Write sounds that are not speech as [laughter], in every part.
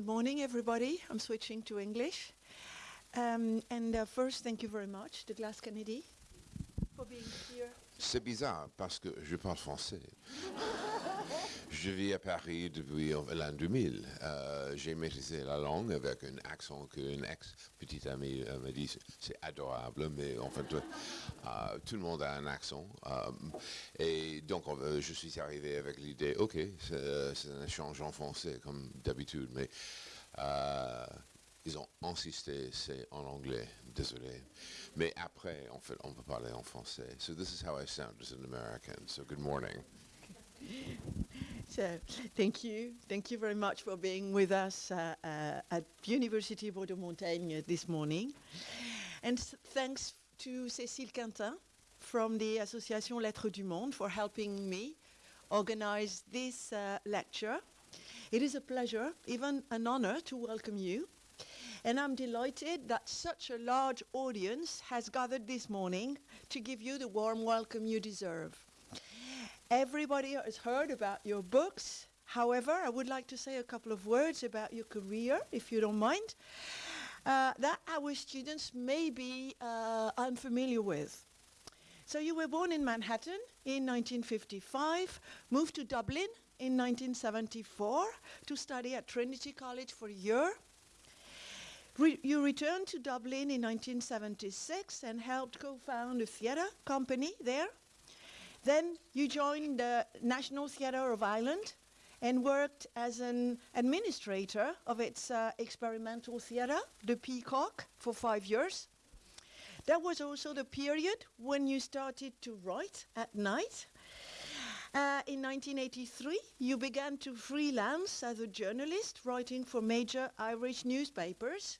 good morning, everybody. I'm switching to English. Um, and uh, first, thank you very much, Douglas Kennedy, for being here. C'est bizarre parce que je parle français. [laughs] je vis à Paris depuis l'an 2000. Euh, J'ai maîtrisé la langue avec un accent qu'une ex-petite amie euh, me dit c'est adorable, mais en fait, euh, tout le monde a un accent. Et donc, je suis arrivé avec l'idée, ok, c'est un échange en français comme d'habitude, mais ils ont insisté, c'est en anglais, désolé. Mais après, en fait, on peut parler en français. So this is how I sound as an American. So good morning. So, thank you. Thank you very much for being with us uh, uh, at University of Bordeaux-Montaigne this morning. And thanks to Cécile Quintin from the Association Lettres du Monde for helping me organize this uh, lecture. It is a pleasure, even an honor, to welcome you. And I'm delighted that such a large audience has gathered this morning to give you the warm welcome you deserve. Everybody has heard about your books. However, I would like to say a couple of words about your career, if you don't mind, uh, that our students may be uh, unfamiliar with. So you were born in Manhattan in 1955, moved to Dublin in 1974 to study at Trinity College for a year. Re- you returned to Dublin in 1976 and helped co-found a theatre company there. Then you joined the National Theatre of Ireland and worked as an administrator of its uh, experimental theatre, the Peacock, for five years. That was also the period when you started to write at night. Uh, in 1983, you began to freelance as a journalist, writing for major Irish newspapers.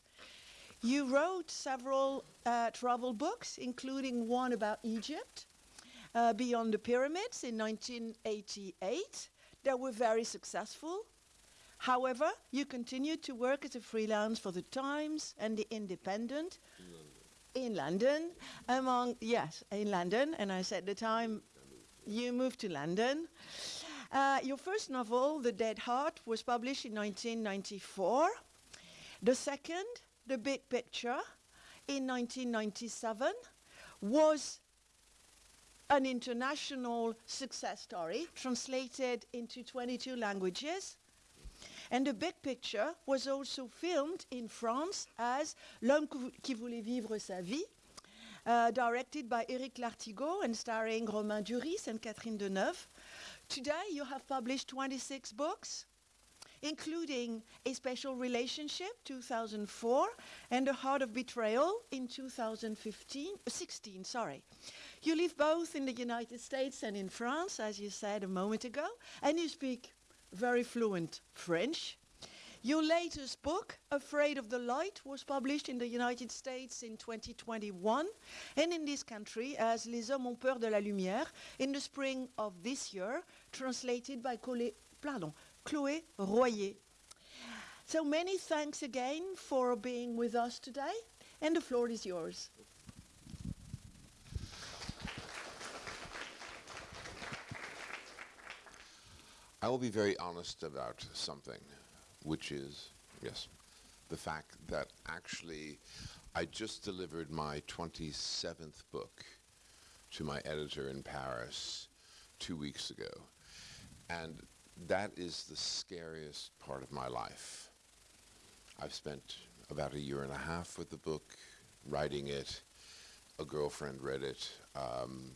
You wrote several uh, travel books, including one about Egypt, uh, Beyond the Pyramids in 1988, that were very successful. However, you continued to work as a freelance for the Times and the Independent in London, among yes, in London, and I said the time you moved to London. Uh, your first novel, The Dead Heart, was published in 1994. The second, The Big Picture, in 1997, was an international success story translated into 22 languages. And the big picture was also filmed in France as L'homme qui voulait vivre sa vie, uh, directed by Eric Lartigau and starring Romain Duris and Catherine Deneuve. Today you have published 26 books, including A Special Relationship, 2004, and The Heart of Betrayal in 2015, uh, 16, sorry. You live both in the United States and in France, as you said a moment ago, and you speak very fluent French. Your latest book, Afraid of the Light, was published in the United States in 2021 and in this country as Les Hommes ont peur de la lumière in the spring of this year, translated by Colé, pardon, Chloé Royer. So many thanks again for being with us today, and the floor is yours. I will be very honest about something, which is, yes, the fact that actually I just delivered my 27th book to my editor in Paris two weeks ago. And that is the scariest part of my life. I've spent about a year and a half with the book, writing it. A girlfriend read it. Um,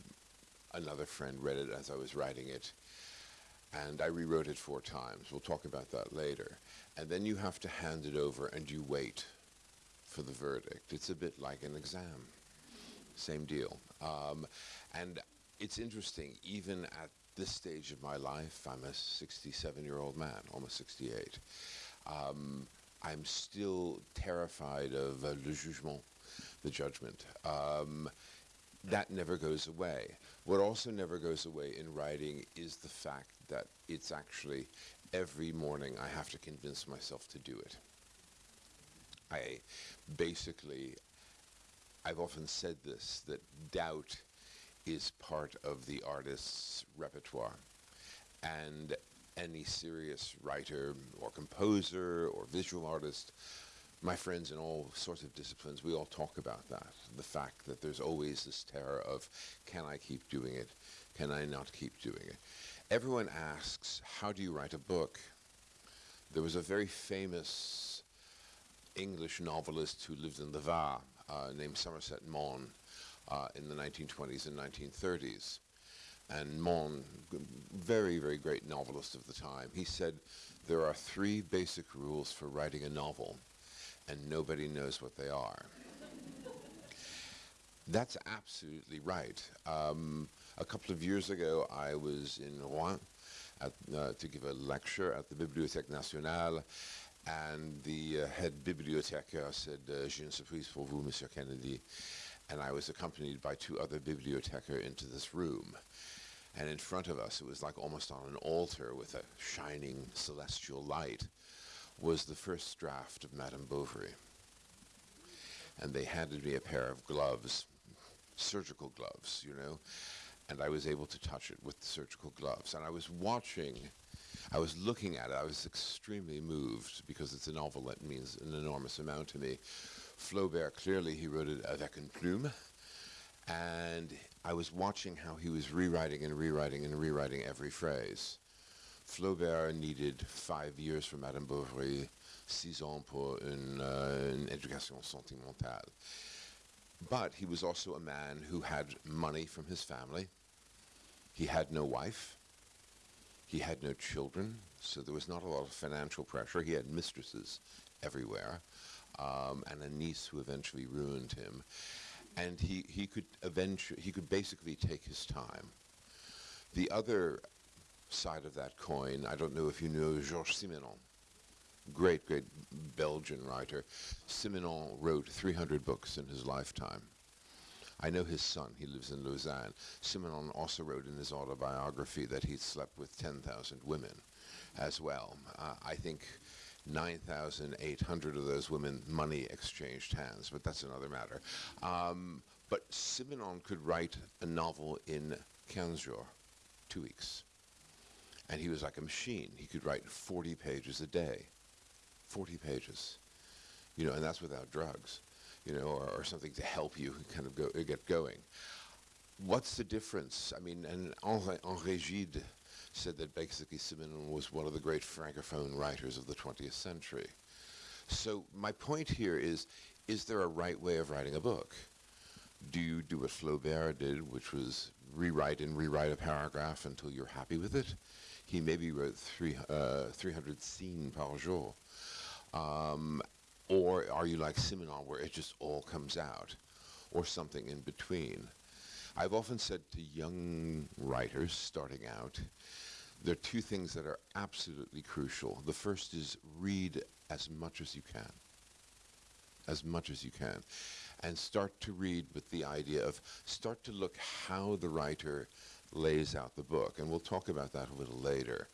another friend read it as I was writing it and I rewrote it four times. We'll talk about that later. And then you have to hand it over and you wait for the verdict. It's a bit like an exam. Same deal. Um, and it's interesting, even at this stage of my life, I'm a 67 year old man, almost 68. Um, I'm still terrified of uh, le jugement, the judgment. Um, that never goes away. What also never goes away in writing is the fact that it's actually every morning I have to convince myself to do it. I basically, I've often said this, that doubt is part of the artist's repertoire. And any serious writer or composer or visual artist, my friends in all sorts of disciplines, we all talk about that. The fact that there's always this terror of, can I keep doing it? Can I not keep doing it? Everyone asks, how do you write a book? There was a very famous English novelist who lived in the Var uh, named Somerset Maugham uh, in the 1920s and 1930s. And Maugham, very, very great novelist of the time, he said there are three basic rules for writing a novel, and nobody knows what they are. That's absolutely right. Um, a couple of years ago, I was in Rouen at, uh, to give a lecture at the Bibliothèque Nationale, and the uh, head bibliothécaire said, uh, J'ai une surprise pour vous, Monsieur Kennedy. And I was accompanied by two other bibliothécaires into this room. And in front of us, it was like almost on an altar with a shining celestial light, was the first draft of Madame Bovary. And they handed me a pair of gloves, surgical gloves, you know, and I was able to touch it with the surgical gloves. And I was watching, I was looking at it, I was extremely moved because it's a novel that means an enormous amount to me. Flaubert, clearly he wrote it avec une plume, and I was watching how he was rewriting and rewriting and rewriting every phrase. Flaubert needed five years for Madame Bovary, six ans pour une, uh, une éducation sentimentale. But he was also a man who had money from his family. He had no wife. He had no children, so there was not a lot of financial pressure. He had mistresses everywhere, um, and a niece who eventually ruined him. And he, he could eventually, he could basically take his time. The other side of that coin, I don't know if you know Georges Simenon, great, great Belgian writer. Simenon wrote 300 books in his lifetime. I know his son, he lives in Lausanne. Simenon also wrote in his autobiography that he'd slept with 10,000 women as well. Uh, I think 9,800 of those women money exchanged hands, but that's another matter. Um, but Simenon could write a novel in 15 jours, two weeks. And he was like a machine. He could write 40 pages a day. 40 pages. You know, and that's without drugs, you know, or, or something to help you kind of go, get going. What's the difference? I mean, and Henri, Henri Gide said that basically Simenon was one of the great francophone writers of the 20th century. So my point here is, is there a right way of writing a book? Do you do what Flaubert did, which was rewrite and rewrite a paragraph until you're happy with it? He maybe wrote three, uh, 300 scenes par jour. Um, or are you like Simenon, where it just all comes out? Or something in between? I've often said to young writers starting out, there are two things that are absolutely crucial. The first is read as much as you can. As much as you can. And start to read with the idea of, start to look how the writer lays out the book. And we'll talk about that a little later.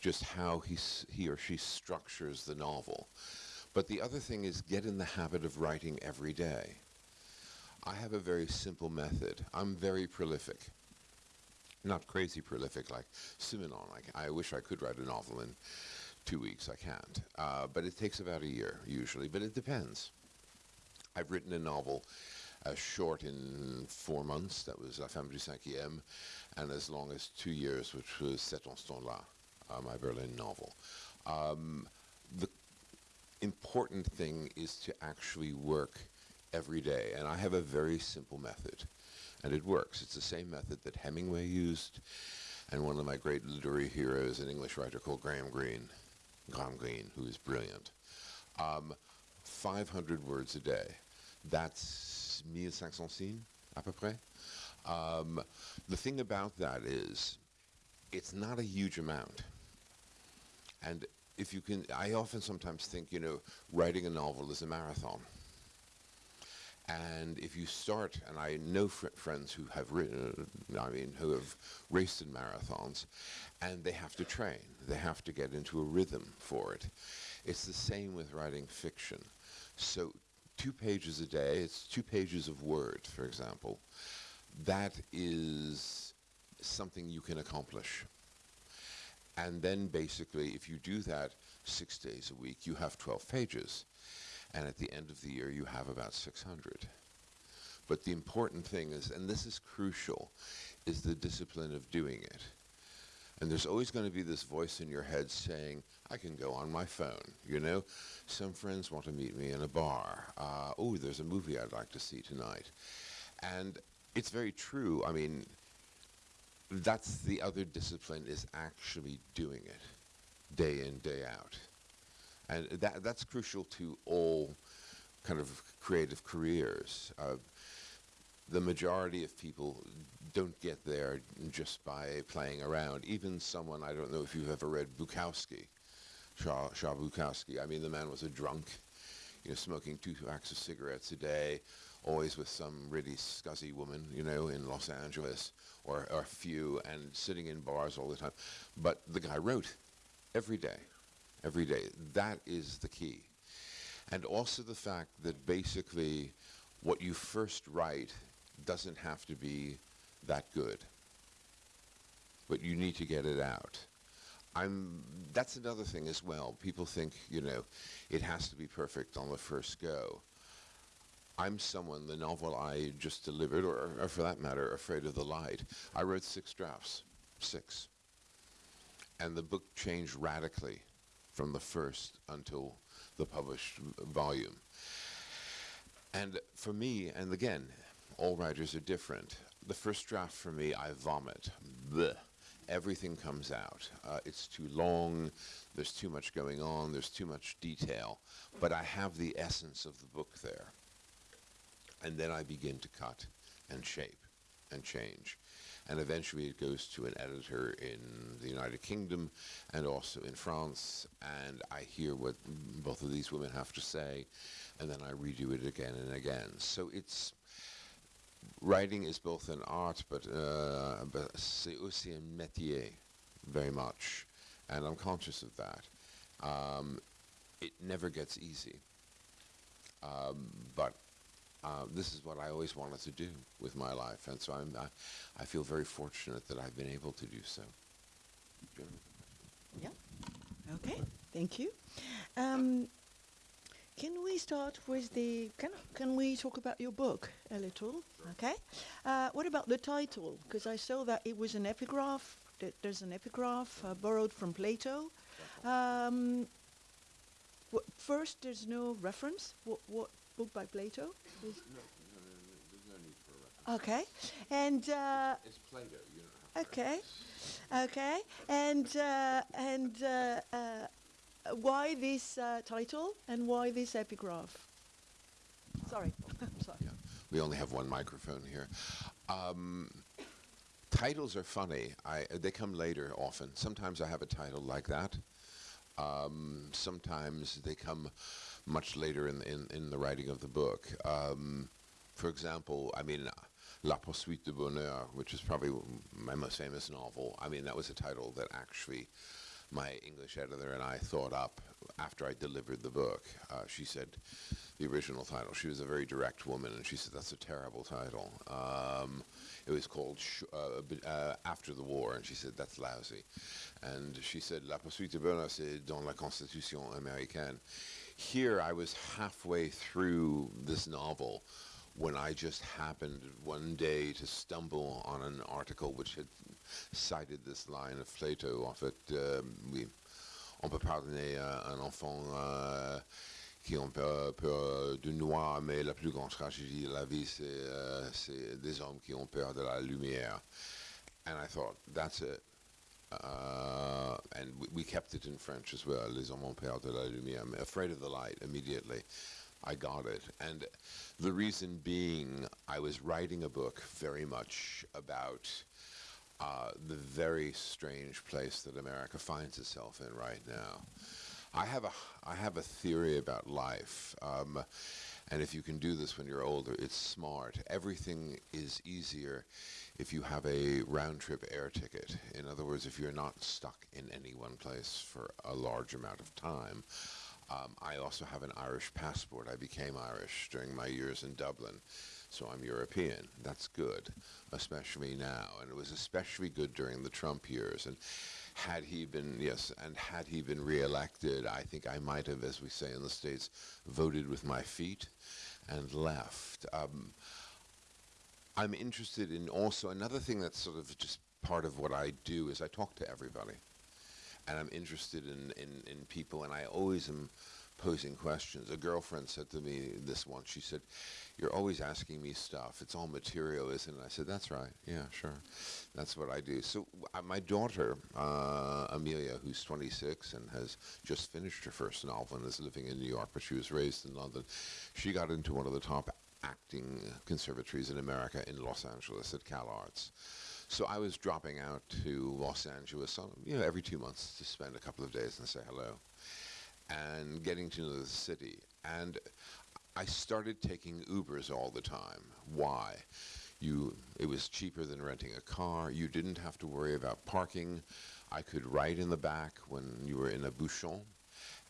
Just how he, he or she structures the novel. But the other thing is get in the habit of writing every day. I have a very simple method. I'm very prolific. Not crazy prolific like Simenon. Like I wish I could write a novel in two weeks. I can't. Uh, but it takes about a year usually. But it depends. I've written a novel as short in four months. That was La Femme du Cinquième. And as long as two years, which was cet instant-là, uh, my Berlin novel. Um, the important thing is to actually work every day. And I have a very simple method. And it works. It's the same method that Hemingway used. And one of my great literary heroes, an English writer called Graham Greene, Graham Greene, who is brilliant. Um, 500 words a day. That's 1500 signes, à peu près. Um, the thing about that is, it's not a huge amount. And if you can, I often sometimes think, you know, writing a novel is a marathon. And if you start, and I know fr friends who have written, I mean, who have raced in marathons, and they have to train. They have to get into a rhythm for it. It's the same with writing fiction. So two pages a day, it's two pages of Word, for example. That is something you can accomplish. And then basically, if you do that six days a week, you have 12 pages. And at the end of the year, you have about 600. But the important thing is, and this is crucial, is the discipline of doing it. And there's always going to be this voice in your head saying, I can go on my phone, you know? Some friends want to meet me in a bar. Uh, oh, there's a movie I'd like to see tonight. And it's very true. I mean, that's the other discipline is actually doing it day in, day out. And that, that's crucial to all kind of creative careers. Uh, the majority of people don't get there just by playing around. Even someone, I don't know if you've ever read Bukowski, Bukowski. I mean, the man was a drunk, you know, smoking two packs of cigarettes a day, always with some really scuzzy woman, you know, in Los Angeles, or, or a few, and sitting in bars all the time. But the guy wrote every day, every day. That is the key. And also the fact that basically what you first write doesn't have to be that good. But you need to get it out. I'm, that's another thing as well. People think, you know, it has to be perfect on the first go. I'm someone, the novel I just delivered, or, or for that matter, Afraid of the Light, I wrote six drafts. Six. And the book changed radically from the first until the published volume. And for me, and again, all writers are different. The first draft for me, I vomit. Blech. Everything comes out. Uh, it's too long, there's too much going on, there's too much detail. But I have the essence of the book there. And then I begin to cut and shape and change. And eventually it goes to an editor in the United Kingdom and also in France. And I hear what both of these women have to say. And then I redo it again and again. So it's writing is both an art, but, uh, but c'est aussi un métier, very much. And I'm conscious of that. Um, it never gets easy. Um, but uh, this is what I always wanted to do with my life. And so I'm, I, I feel very fortunate that I've been able to do so. Yeah. Okay. Thank you. Um, can we start with the, can, can we talk about your book a little? Sure. Okay. Uh, what about the title? Because I saw that it was an epigraph. Th there's an epigraph uh, borrowed from Plato. Um, first, there's no reference. What, what book by Plato? Is No, no, no, no, there's no need for a reference. okay. And uh, It's Plato, you have okay, okay. And uh, and uh, uh, why this uh, title and why this epigraph? Sorry. [laughs] Sorry. Yeah, we only have one microphone here. Um, titles are funny. I, they come later often. Sometimes I have a title like that. Um, sometimes they come much later in, in, in the writing of the book. Um, for example, I mean, La Poursuite du Bonheur, which is probably my most famous novel. I mean, that was a title that actually my English editor and I thought up after I delivered the book. Uh, she said the original title. She was a very direct woman, and she said that's a terrible title. Um, it was called uh, uh, After the War, and she said that's lousy. And she said La poursuite de bonheur, c'est dans la Constitution américaine. Here, I was halfway through this novel when I just happened one day to stumble on an article which had cited this line of Plato of it. Um, oui, on peut pardonner euh, un enfant euh, qui ont peur, peur du noir, mais la plus grande tragédie de la vie, c'est euh, des hommes qui ont peur de la lumière. And I thought, that's it. Uh, and we, we kept it in French as well. Les hommes ont peur de la lumière. I'm afraid of the light immediately. I got it. And the reason being, I was writing a book very much about uh, the very strange place that America finds itself in right now. I have a, I have a theory about life. Um, and if you can do this when you're older, it's smart. Everything is easier if you have a round trip air ticket. In other words, if you're not stuck in any one place for a large amount of time. Um, I also have an Irish passport. I became Irish during my years in Dublin. So I'm European. That's good, especially now. And it was especially good during the Trump years. And had he been, yes, and had he been reelected, I think I might have, as we say in the States, voted with my feet and left. Um, I'm interested in also another thing that's sort of just part of what I do is I talk to everybody. And I'm interested in, in, in people, and I always am posing questions. A girlfriend said to me this once, she said, you're always asking me stuff. It's all material, isn't it? I said, that's right. Yeah, sure. That's what I do. So uh, my daughter, uh, Amelia, who's 26 and has just finished her first novel and is living in New York, but she was raised in London, she got into one of the top acting conservatories in America in Los Angeles at Cal Arts. So I was dropping out to Los Angeles, on, you know, every two months to spend a couple of days and say hello, and getting to know the city. And I started taking Ubers all the time. Why? You, it was cheaper than renting a car. You didn't have to worry about parking. I could ride in the back when you were in a bouchon.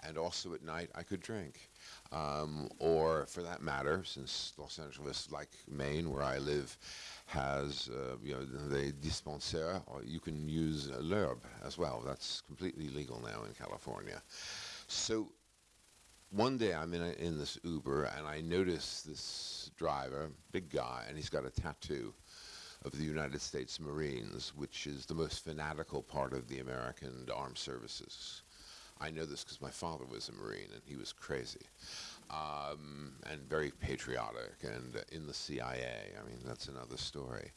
And also at night, I could drink. Um, or for that matter, since Los Angeles, like Maine, where I live, has uh, you know the dispensaire, or you can use l'herbe as well. That's completely legal now in California. So one day I'm in, a, in this Uber and I notice this driver, big guy, and he's got a tattoo of the United States Marines, which is the most fanatical part of the American armed services. I know this because my father was a Marine and he was crazy um, and very patriotic and in the CIA. I mean, that's another story.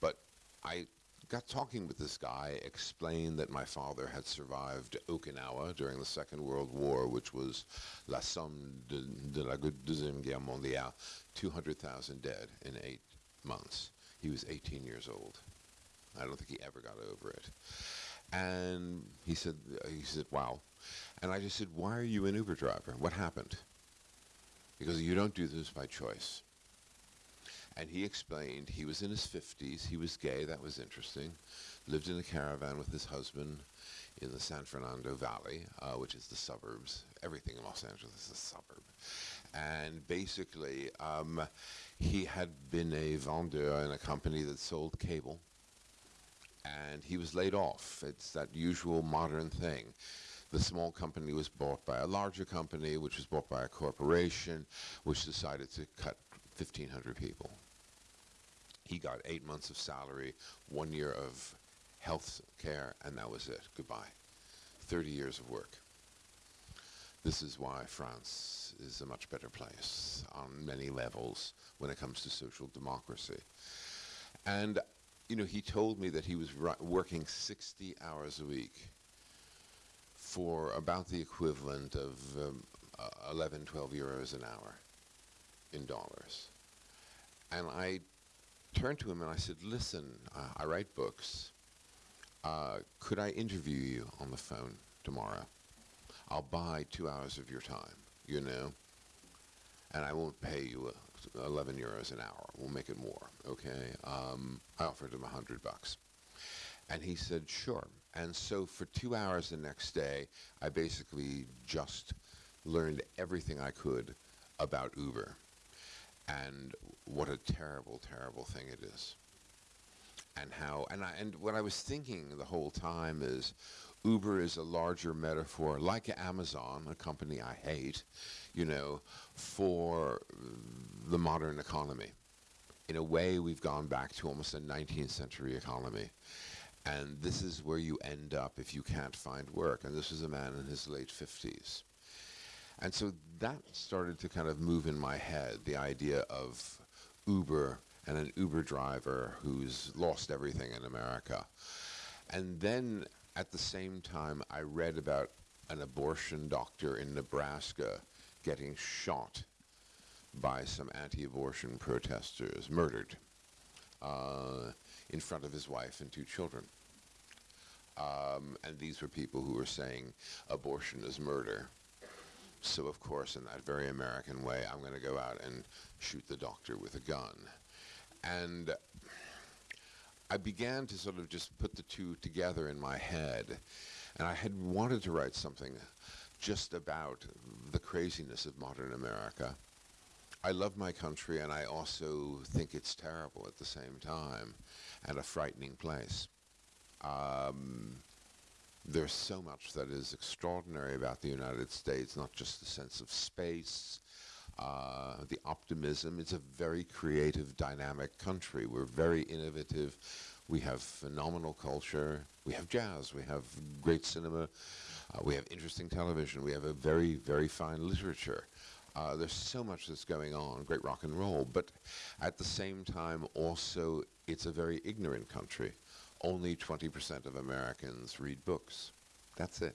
But I got talking with this guy, explained that my father had survived Okinawa during the Second World War, which was la somme de, de la Deuxième Guerre mondiale, 200,000 dead in eight months. He was 18 years old. I don't think he ever got over it. And he said, he said, wow. And I just said, why are you an Uber driver? What happened? Because you don't do this by choice. And he explained he was in his 50s, he was gay, that was interesting, lived in a caravan with his husband in the San Fernando Valley, uh, which is the suburbs. Everything in Los Angeles is a suburb. And basically, um, he had been a vendeur in a company that sold cable. And he was laid off. It's that usual modern thing. The small company was bought by a larger company, which was bought by a corporation, which decided to cut 1,500 people. He got eight months of salary, one year of health care, and that was it. Goodbye. 30 years of work. This is why France is a much better place on many levels when it comes to social democracy. And, you know, he told me that he was working 60 hours a week for about the equivalent of um, uh, 11, 12 euros an hour in dollars. And I turned to him and I said, listen, uh, I write books. Uh, could I interview you on the phone tomorrow? I'll buy two hours of your time, you know, and I won't pay you uh, 11 euros an hour. We'll make it more, okay? Um, I offered him a hundred bucks. And he said, sure. And so for two hours the next day, I basically just learned everything I could about Uber and what a terrible, terrible thing it is. And how, and, I, and what I was thinking the whole time is Uber is a larger metaphor, like Amazon, a company I hate, you know, for the modern economy. In a way, we've gone back to almost a 19th century economy. And this is where you end up if you can't find work. And this was a man in his late 50s. And so that started to kind of move in my head, the idea of Uber and an Uber driver who's lost everything in America. And then at the same time, I read about an abortion doctor in Nebraska getting shot by some anti-abortion protesters, murdered uh, in front of his wife and two children. Um, and these were people who were saying abortion is murder. So of course, in that very American way, I'm going to go out and shoot the doctor with a gun. And I began to sort of just put the two together in my head. And I had wanted to write something just about the craziness of modern America. I love my country and I also think it's terrible at the same time and a frightening place. Um, there's so much that is extraordinary about the United States, not just the sense of space, uh, the optimism. It's a very creative, dynamic country. We're very innovative. We have phenomenal culture. We have jazz. We have great cinema. Uh, we have interesting television. We have a very, very fine literature. Uh, there's so much that's going on, great rock and roll, but at the same time also it's a very ignorant country. Only 20% of Americans read books. That's it.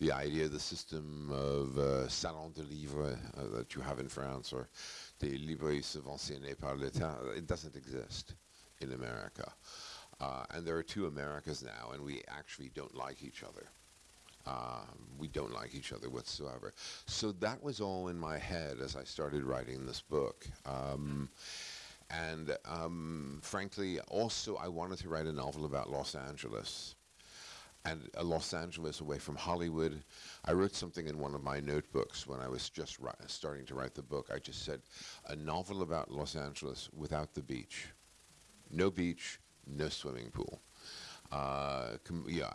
The idea, of the system of uh, salon de livres uh, that you have in France or des librairies subventionnées par l'État, it doesn't exist in America. Uh, and there are two Americas now, and we actually don't like each other. Uh, we don't like each other whatsoever. So that was all in my head as I started writing this book. Um, and um, frankly, also I wanted to write a novel about Los Angeles. And uh, Los Angeles away from Hollywood. I wrote something in one of my notebooks when I was just starting to write the book. I just said, a novel about Los Angeles without the beach. No beach, no swimming pool. Uh, yeah,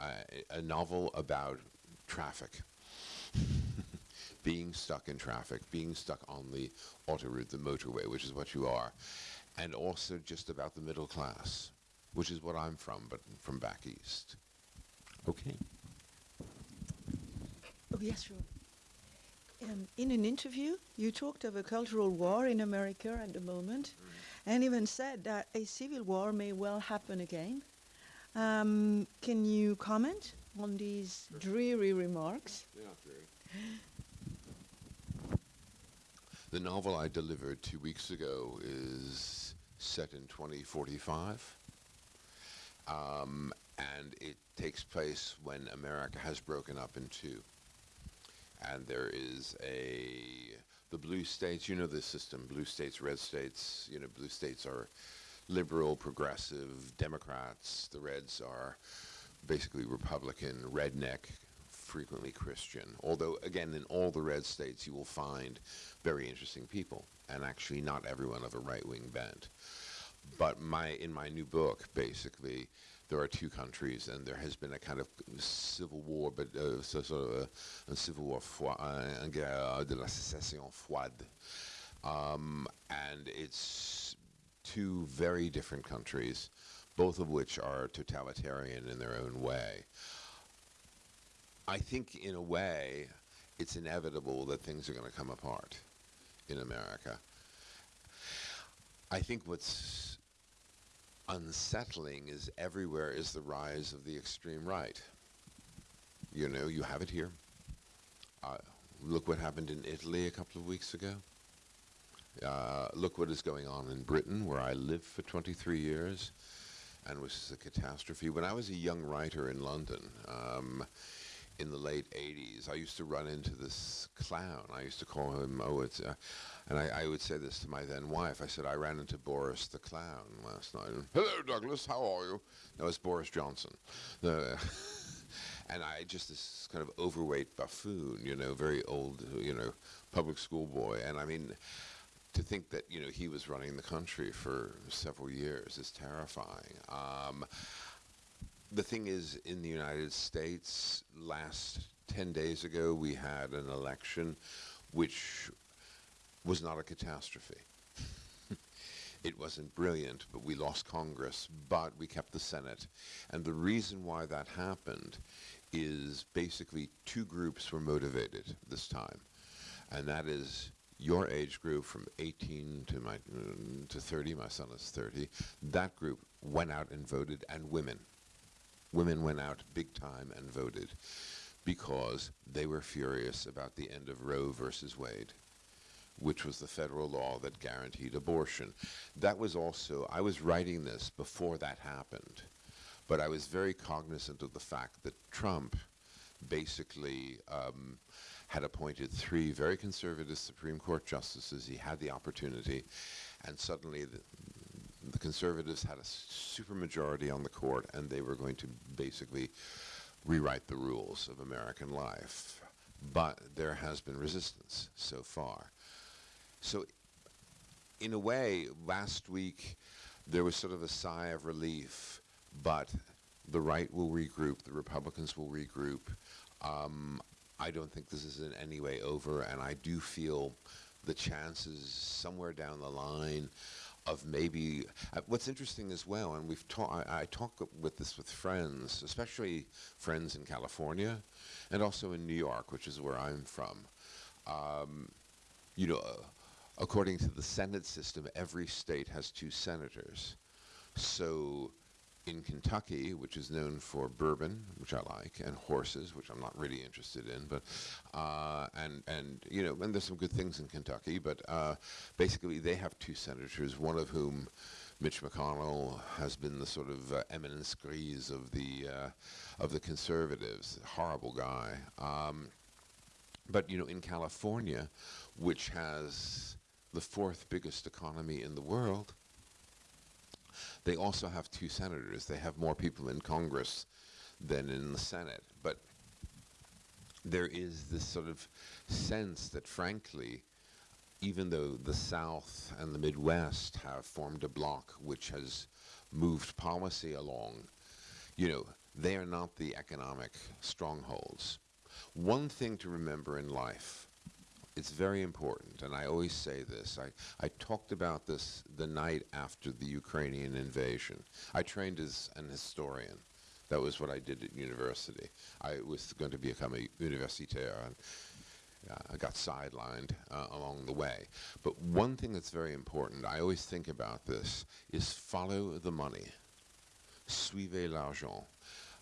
a, a novel about traffic. [laughs] being stuck in traffic, being stuck on the autoroute, the motorway, which is what you are, and also just about the middle class, which is what I'm from, but from back east. Okay. Oh, yes, sure. Um, in an interview, you talked of a cultural war in America at the moment, mm. and even said that a civil war may well happen again. Um, can you comment? on these dreary remarks. [laughs] The novel I delivered two weeks ago is set in 2045. Um, and it takes place when America has broken up in two. And there is a, the blue states, you know the system, blue states, red states, you know, blue states are liberal, progressive, Democrats, the reds are basically Republican, redneck, frequently Christian. Although, again, in all the red states, you will find very interesting people, and actually not everyone of a right-wing bent. But my in my new book, basically, there are two countries, and there has been a kind of civil war, but uh, so, sort of a, a civil war, uh, une guerre de la sécession froide. Um, and it's two very different countries both of which are totalitarian in their own way. I think, in a way, it's inevitable that things are going to come apart in America. I think what's unsettling is everywhere is the rise of the extreme right. You know, you have it here. Uh, look what happened in Italy a couple of weeks ago. Uh, look what is going on in Britain, where I lived for 23 years and was a catastrophe. When I was a young writer in London, um, in the late 80s, I used to run into this clown. I used to call him, oh, it's, uh, and I, I, would say this to my then wife. I said, I ran into Boris the clown last night. Hello, Douglas, how are you? No, it's Boris Johnson. [laughs] And I just this kind of overweight buffoon, you know, very old, you know, public school boy. And I mean, to think that you know he was running the country for several years is terrifying. Um, the thing is, in the United States, last 10 days ago, we had an election which was not a catastrophe. [laughs] it wasn't brilliant, but we lost Congress, but we kept the Senate. And the reason why that happened is basically two groups were motivated this time. And that is your age group from 18 to my to 30 my son is 30 that group went out and voted and women women went out big time and voted because they were furious about the end of Roe versus Wade which was the federal law that guaranteed abortion that was also I was writing this before that happened but I was very cognizant of the fact that Trump basically um, had appointed three very conservative Supreme Court justices. He had the opportunity, and suddenly the, the conservatives had a supermajority on the court, and they were going to basically rewrite the rules of American life. But there has been resistance so far. So, in a way, last week there was sort of a sigh of relief, but the right will regroup, the Republicans will regroup. Um, I don't think this is in any way over, and I do feel the chances somewhere down the line of maybe uh, what's interesting as well, and we've talked. I, I talk with this with friends, especially friends in California, and also in New York, which is where I'm from. Um, you know, uh, according to the Senate system, every state has two senators. So in Kentucky, which is known for bourbon, which I like, and horses, which I'm not really interested in, but uh, and and you know, and there's some good things in Kentucky, but uh, basically they have two senators, one of whom. Mitch McConnell has been the sort of uh, eminence grise of the uh, of the conservatives. Horrible guy. Um, but you know, in California, which has the fourth biggest economy in the world, they also have two senators. They have more people in Congress than in the Senate. But there is this sort of sense that, frankly, even though the South and the Midwest have formed a bloc which has moved policy along, you know, they are not the economic strongholds. One thing to remember in life it's very important, and I always say this. I, I talked about this the night after the Ukrainian invasion. I trained as an historian. That was what I did at university. I was going to become a universitaire, and uh, I got sidelined uh, along the way. But one thing that's very important, I always think about this, is follow the money. Suivez l'argent.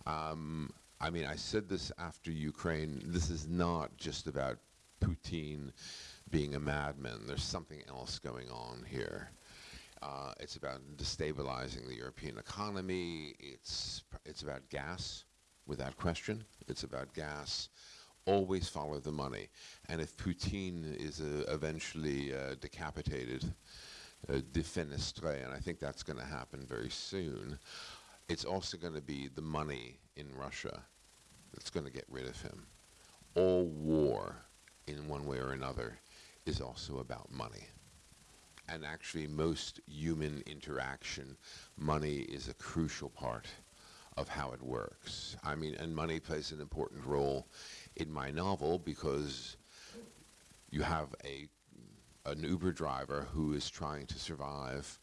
Um, I mean, I said this after Ukraine. This is not just about Putin being a madman. There's something else going on here. Uh, it's about destabilizing the European economy. It's it's about gas, without question. It's about gas. Always follow the money. And if Putin is uh, eventually uh, decapitated, uh, defenestré, and I think that's going to happen very soon, it's also going to be the money in Russia that's going to get rid of him. All war in one way or another is also about money. And actually, most human interaction, money is a crucial part of how it works. I mean, and money plays an important role in my novel because you have a an Uber driver who is trying to survive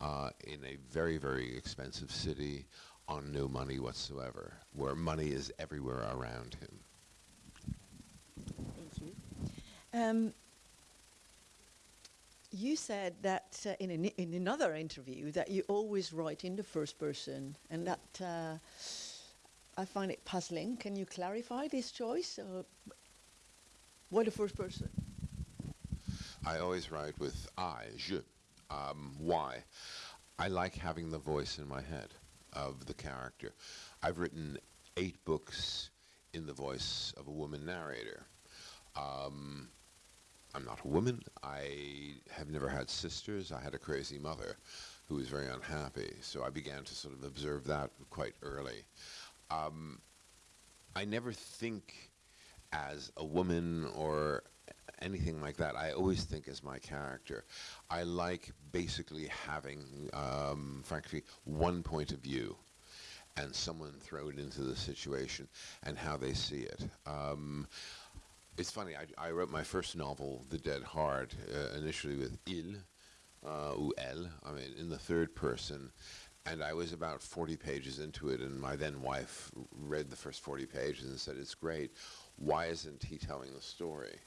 uh, in a very, very expensive city on no money whatsoever, where money is everywhere around him. Um, you said that uh, in, an, in another interview that you always write in the first person, and that uh, I find it puzzling. Can you clarify this choice? Or why the first person? I always write with I, je. Um, why? I like having the voice in my head of the character. I've written eight books in the voice of a woman narrator. Um, I'm not a woman. I have never had sisters. I had a crazy mother who was very unhappy. So I began to sort of observe that quite early. Um, I never think as a woman or anything like that. I always think as my character. I like basically having, um, frankly, one point of view and someone thrown into the situation and how they see it. Um, it's funny. I, I, wrote my first novel, The Dead Heart, uh, initially with il, uh, ou elle. I mean, in the third person, and I was about 40 pages into it, and my then wife read the first 40 pages and said, "It's great. Why isn't he telling the story?"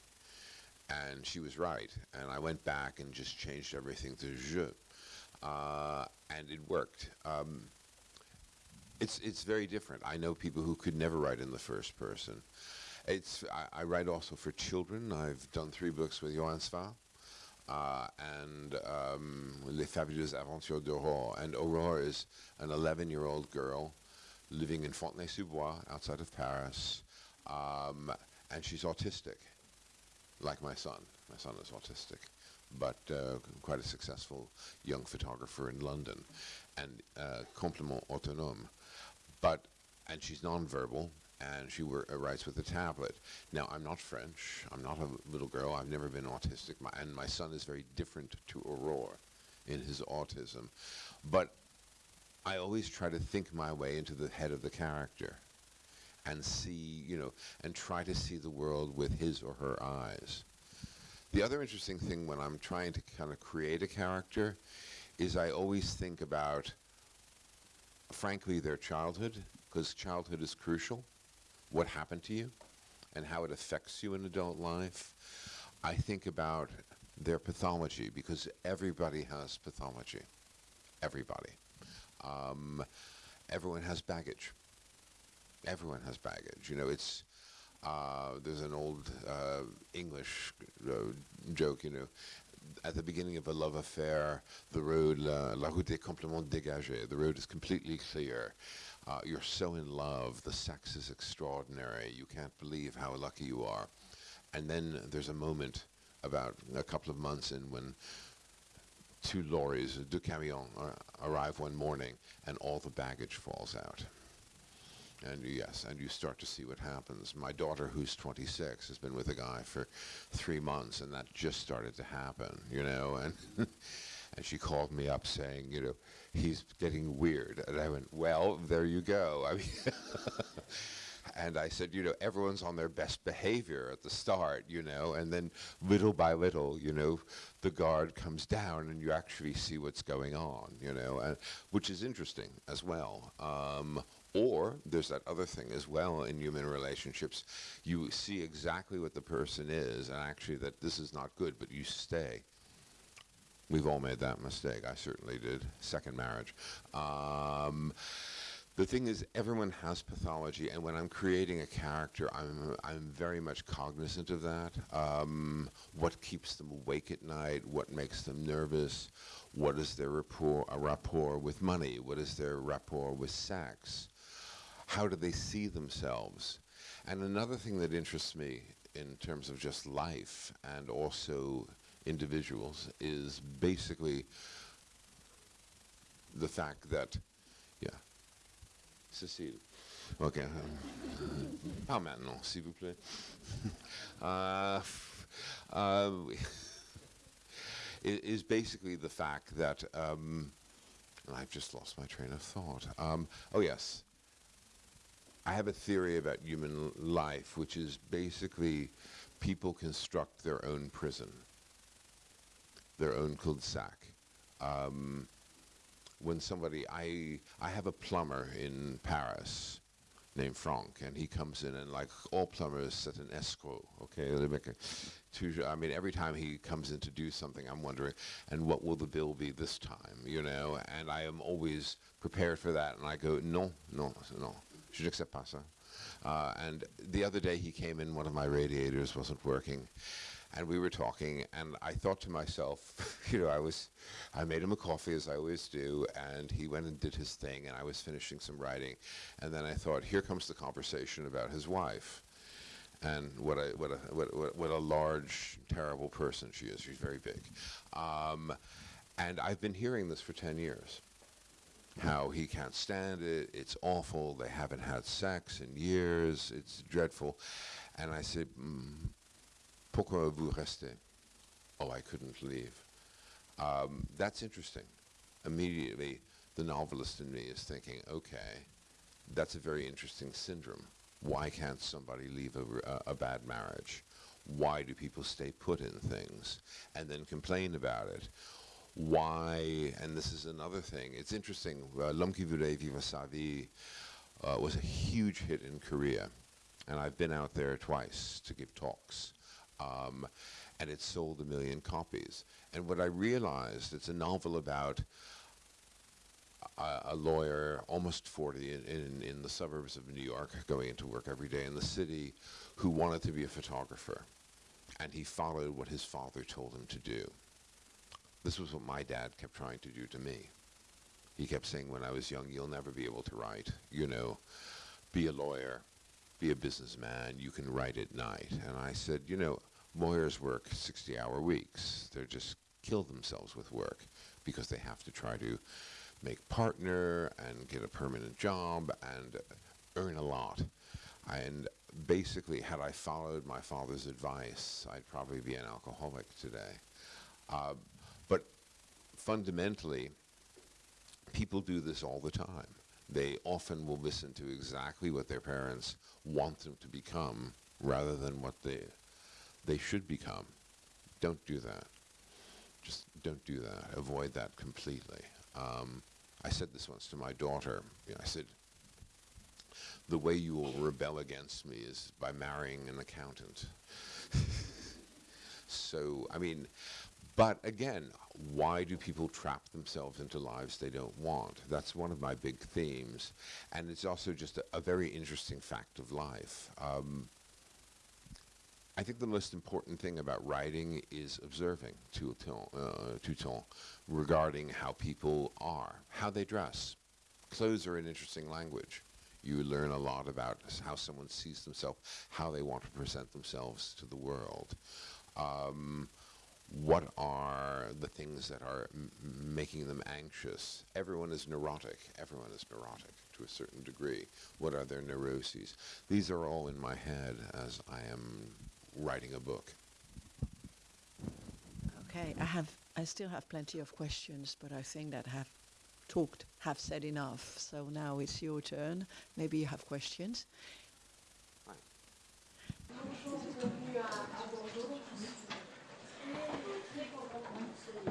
And she was right. And I went back and just changed everything to je, uh, and it worked. Um, it's it's very different. I know people who could never write in the first person. It's I, I, write also for children. I've done three books with Joann Sfar. Uh, and um, Les Fabuleuses Aventures d'Aurore. And Aurore is an 11-year-old girl living in Fontenay-sous-Bois, outside of Paris, um, and she's autistic, like my son. My son is autistic, but uh, quite a successful young photographer in London, and uh, autonome. But and she's nonverbal, and she uh, writes with a tablet. Now, I'm not French. I'm not a little girl. I've never been autistic. My, and my son is very different to Aurore in his autism. But I always try to think my way into the head of the character and see, you know, and try to see the world with his or her eyes. The other interesting thing when I'm trying to kind of create a character is I always think about, frankly, their childhood, because childhood is crucial, what happened to you, and how it affects you in adult life. I think about their pathology, because everybody has pathology. Everybody. Um, everyone has baggage. Everyone has baggage. You know, it's uh, there's an old uh, English uh, joke. You know, at the beginning of a love affair, the road, la, la route est complètement dégagée. The road is completely clear. Uh, you're so in love. The sex is extraordinary. You can't believe how lucky you are. And then there's a moment about a couple of months in when two lorries, deux camions, arrive one morning and all the baggage falls out. And yes, and you start to see what happens. My daughter, who's 26, has been with a guy for three months, and that just started to happen, you know. And [laughs] and she called me up saying, you know, he's getting weird. And I went, well, there you go. [laughs] I mean, and I said, you know, everyone's on their best behavior at the start, you know, and then little by little, you know, the guard comes down and you actually see what's going on, you know, and, which is interesting as well. Um, or there's that other thing as well in human relationships. You see exactly what the person is and actually that this is not good, but you stay. We've all made that mistake. I certainly did. Second marriage. Um, the thing is, everyone has pathology, and when I'm creating a character, I'm I'm very much cognizant of that. Um, what keeps them awake at night? What makes them nervous? What is their rapport, rapport with money? What is their rapport with sex? How do they see themselves? And another thing that interests me in terms of just life and also individuals is basically the fact that, yeah, Cécile. Ok. Pas maintenant, s'il vous plaît. [laughs] uh, uh, is basically the fact that um, I've just lost my train of thought. Um, oh yes, I have a theory about human life, which is basically people construct their own prison, their own cul-de-sac. Um, when somebody, I, I have a plumber in Paris named Franck, and he comes in and like all plumbers set an escrow, okay? They make a, I mean, every time he comes in to do something, I'm wondering, and what will the bill be this time, you know? And I am always prepared for that, and I go, no, no, no, je n'accepte pas ça. Uh, and the other day he came in, one of my radiators wasn't working, and we were talking, and I thought to myself, [laughs] you know, I was, I made him a coffee as I always do, and he went and did his thing, and I was finishing some writing, and then I thought, here comes the conversation about his wife, and what a what a what, what, what a large, terrible person she is. She's very big, um, and I've been hearing this for ten years. How he can't stand it. It's awful. They haven't had sex in years. It's dreadful. And I said, mm, Pourquoi vous restez? Oh, I couldn't leave. Um, that's interesting. Immediately, the novelist in me is thinking, okay, that's a very interesting syndrome. Why can't somebody leave a, a, bad marriage? Why do people stay put in things and then complain about it? Why, and this is another thing, it's interesting, uh, L'Homme qui voulait vivre sa vie uh, was a huge hit in Korea. And I've been out there twice to give talks. Um, and it sold a million copies. And what I realized, it's a novel about a, a lawyer, almost 40, in, in, in, the suburbs of New York, going into work every day in the city, who wanted to be a photographer. And he followed what his father told him to do. This was what my dad kept trying to do to me. He kept saying when I was young, you'll never be able to write, you know, be a lawyer, be a businessman, you can write at night. And I said, you know, lawyers work 60 hour weeks. They just kill themselves with work because they have to try to make partner and get a permanent job and earn a lot. And basically, had I followed my father's advice, I'd probably be an alcoholic today. Uh, but fundamentally, people do this all the time. They often will listen to exactly what their parents want them to become rather than what they, they should become. Don't do that. Just don't do that. Avoid that completely. Um, I said this once to my daughter. You know, I said, the way you will rebel against me is by marrying an accountant. [laughs] so, I mean, but again, why do people trap themselves into lives they don't want? That's one of my big themes. And it's also just a, a very interesting fact of life. Um, I think the most important thing about writing is observing tout temps, uh, tout temps regarding how people are, how they dress. Clothes are an interesting language. You learn a lot about how someone sees themselves, how they want to present themselves to the world. Um, what are the things that are making them anxious? Everyone is neurotic. Everyone is neurotic to a certain degree. What are their neuroses? These are all in my head as I am writing a book. Okay, I have, I still have plenty of questions, but I think that have talked, have said enough. So now it's your turn. Maybe you have questions.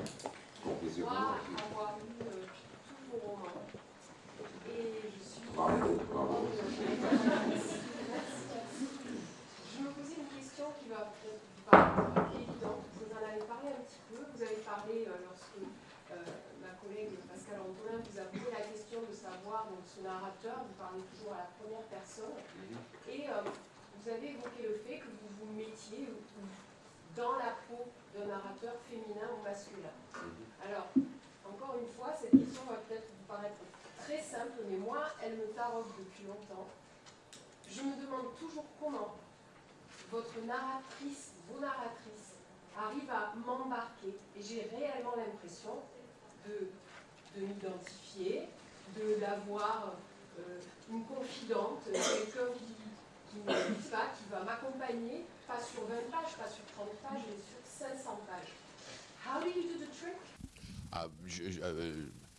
Avoir. Euh, hein. Et je suis. Bravo, bravo. [laughs] Je me posais une question qui va peut-être évidente. Vous en avez parlé un petit peu. Vous avez parlé euh, lorsque euh, ma collègue Pascal Antonin vous a posé la question de savoir donc, ce narrateur. Vous parlez toujours à la première personne. Et vous avez évoqué le fait que vous vous mettiez dans la peau d'un narrateur féminin ou masculin. Mhm. Alors, encore une fois, cette question va peut-être vous paraître très simple, mais moi, elle me taraude depuis longtemps. Je me demande toujours comment votre narratrice, vos narratrices, arrivent à m'embarquer. Et j'ai réellement l'impression de, de m'identifier, de d'avoir euh, une confidente, quelqu'un qui, qui ne lit pas, qui va m'accompagner, pas sur 20 pages, pas sur 30 pages, mais sur 500 pages. How do you do the trick?